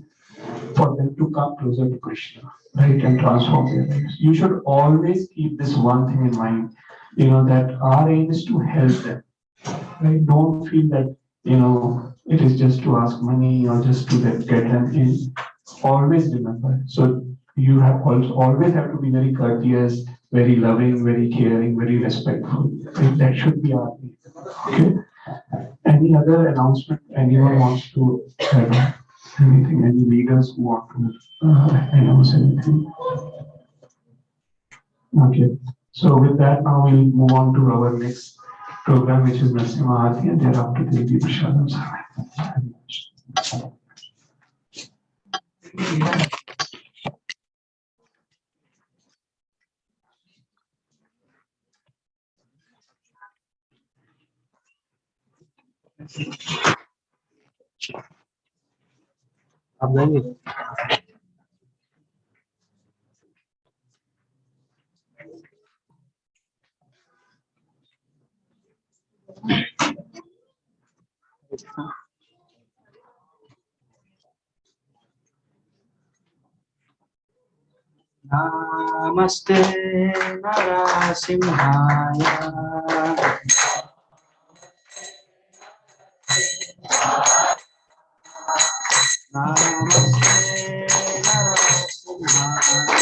for them to come closer to Krishna, right, and transform their lives. You should always keep this one thing in mind, you know, that our aim is to help them. Right? Don't feel that, you know, it is just to ask money or just to get, them in. Always remember. So you have also always have to be very courteous, very loving, very caring, very respectful. Right? That should be our aim. Okay. Any other announcement anyone wants to? Anything, any leaders who want to uh, announce anything? Okay, so with that, now we'll move on to our next program, which is Narasimha Aarti, and thereafter there will be Prashadam Sarvai. आप जाएंगे Namaste Narasimhaya. Namaste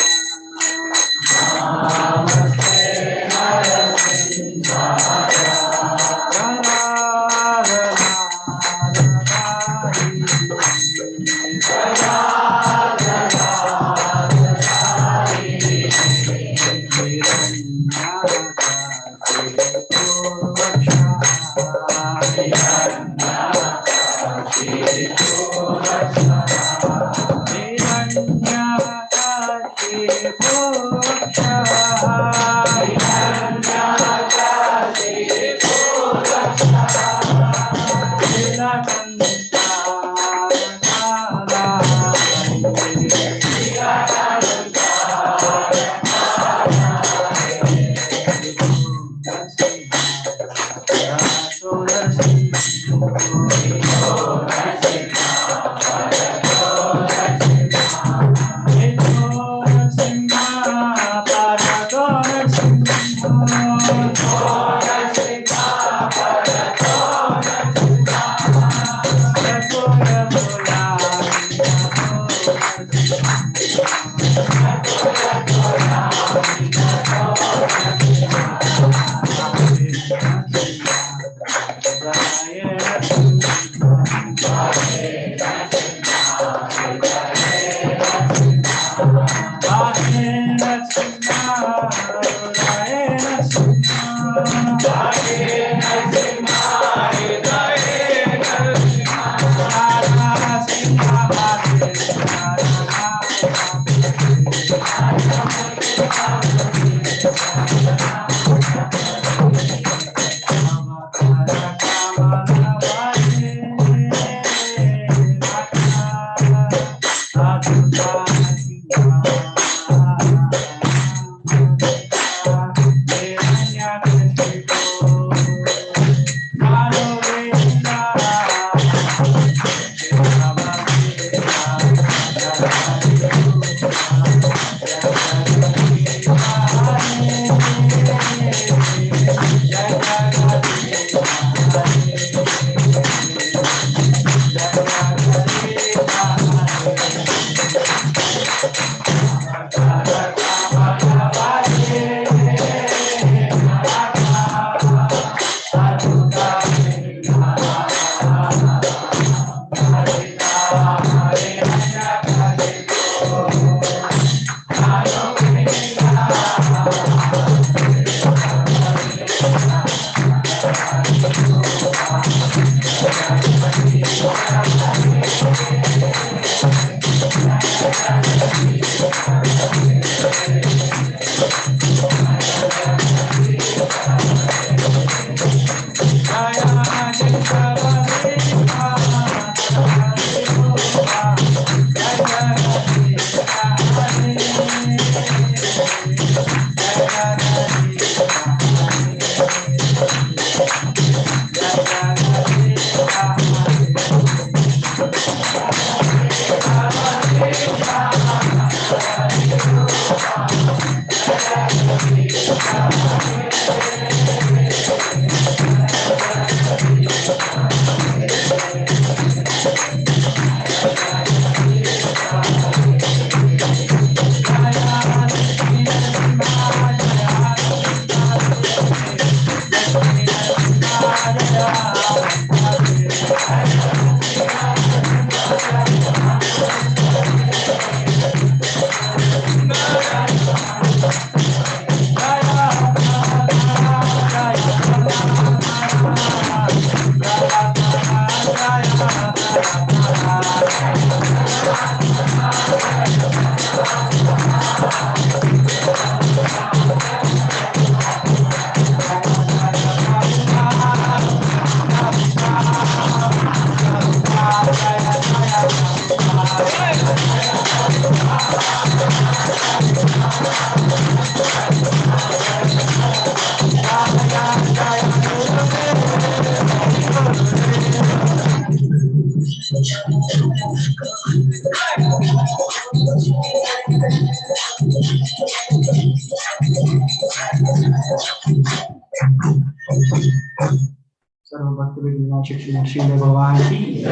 Shri भगवान की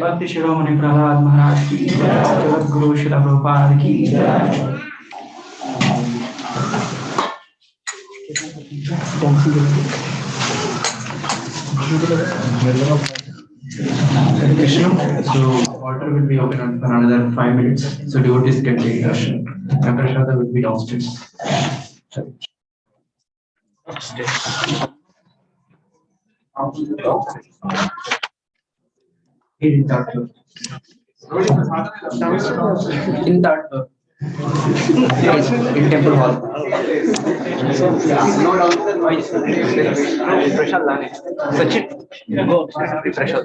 भक्ति शिरोमणि प्रहलाद महाराज की जगत गुरु शिला प्रभुपाद की Krishna. So altar will be open for another five minutes. So devotees can take darshan. And Prasada will be downstairs. In that floor. In that floor. Yes, in temple hall. No downstairs, no Prashad Lane. Sachin, go. Prashad.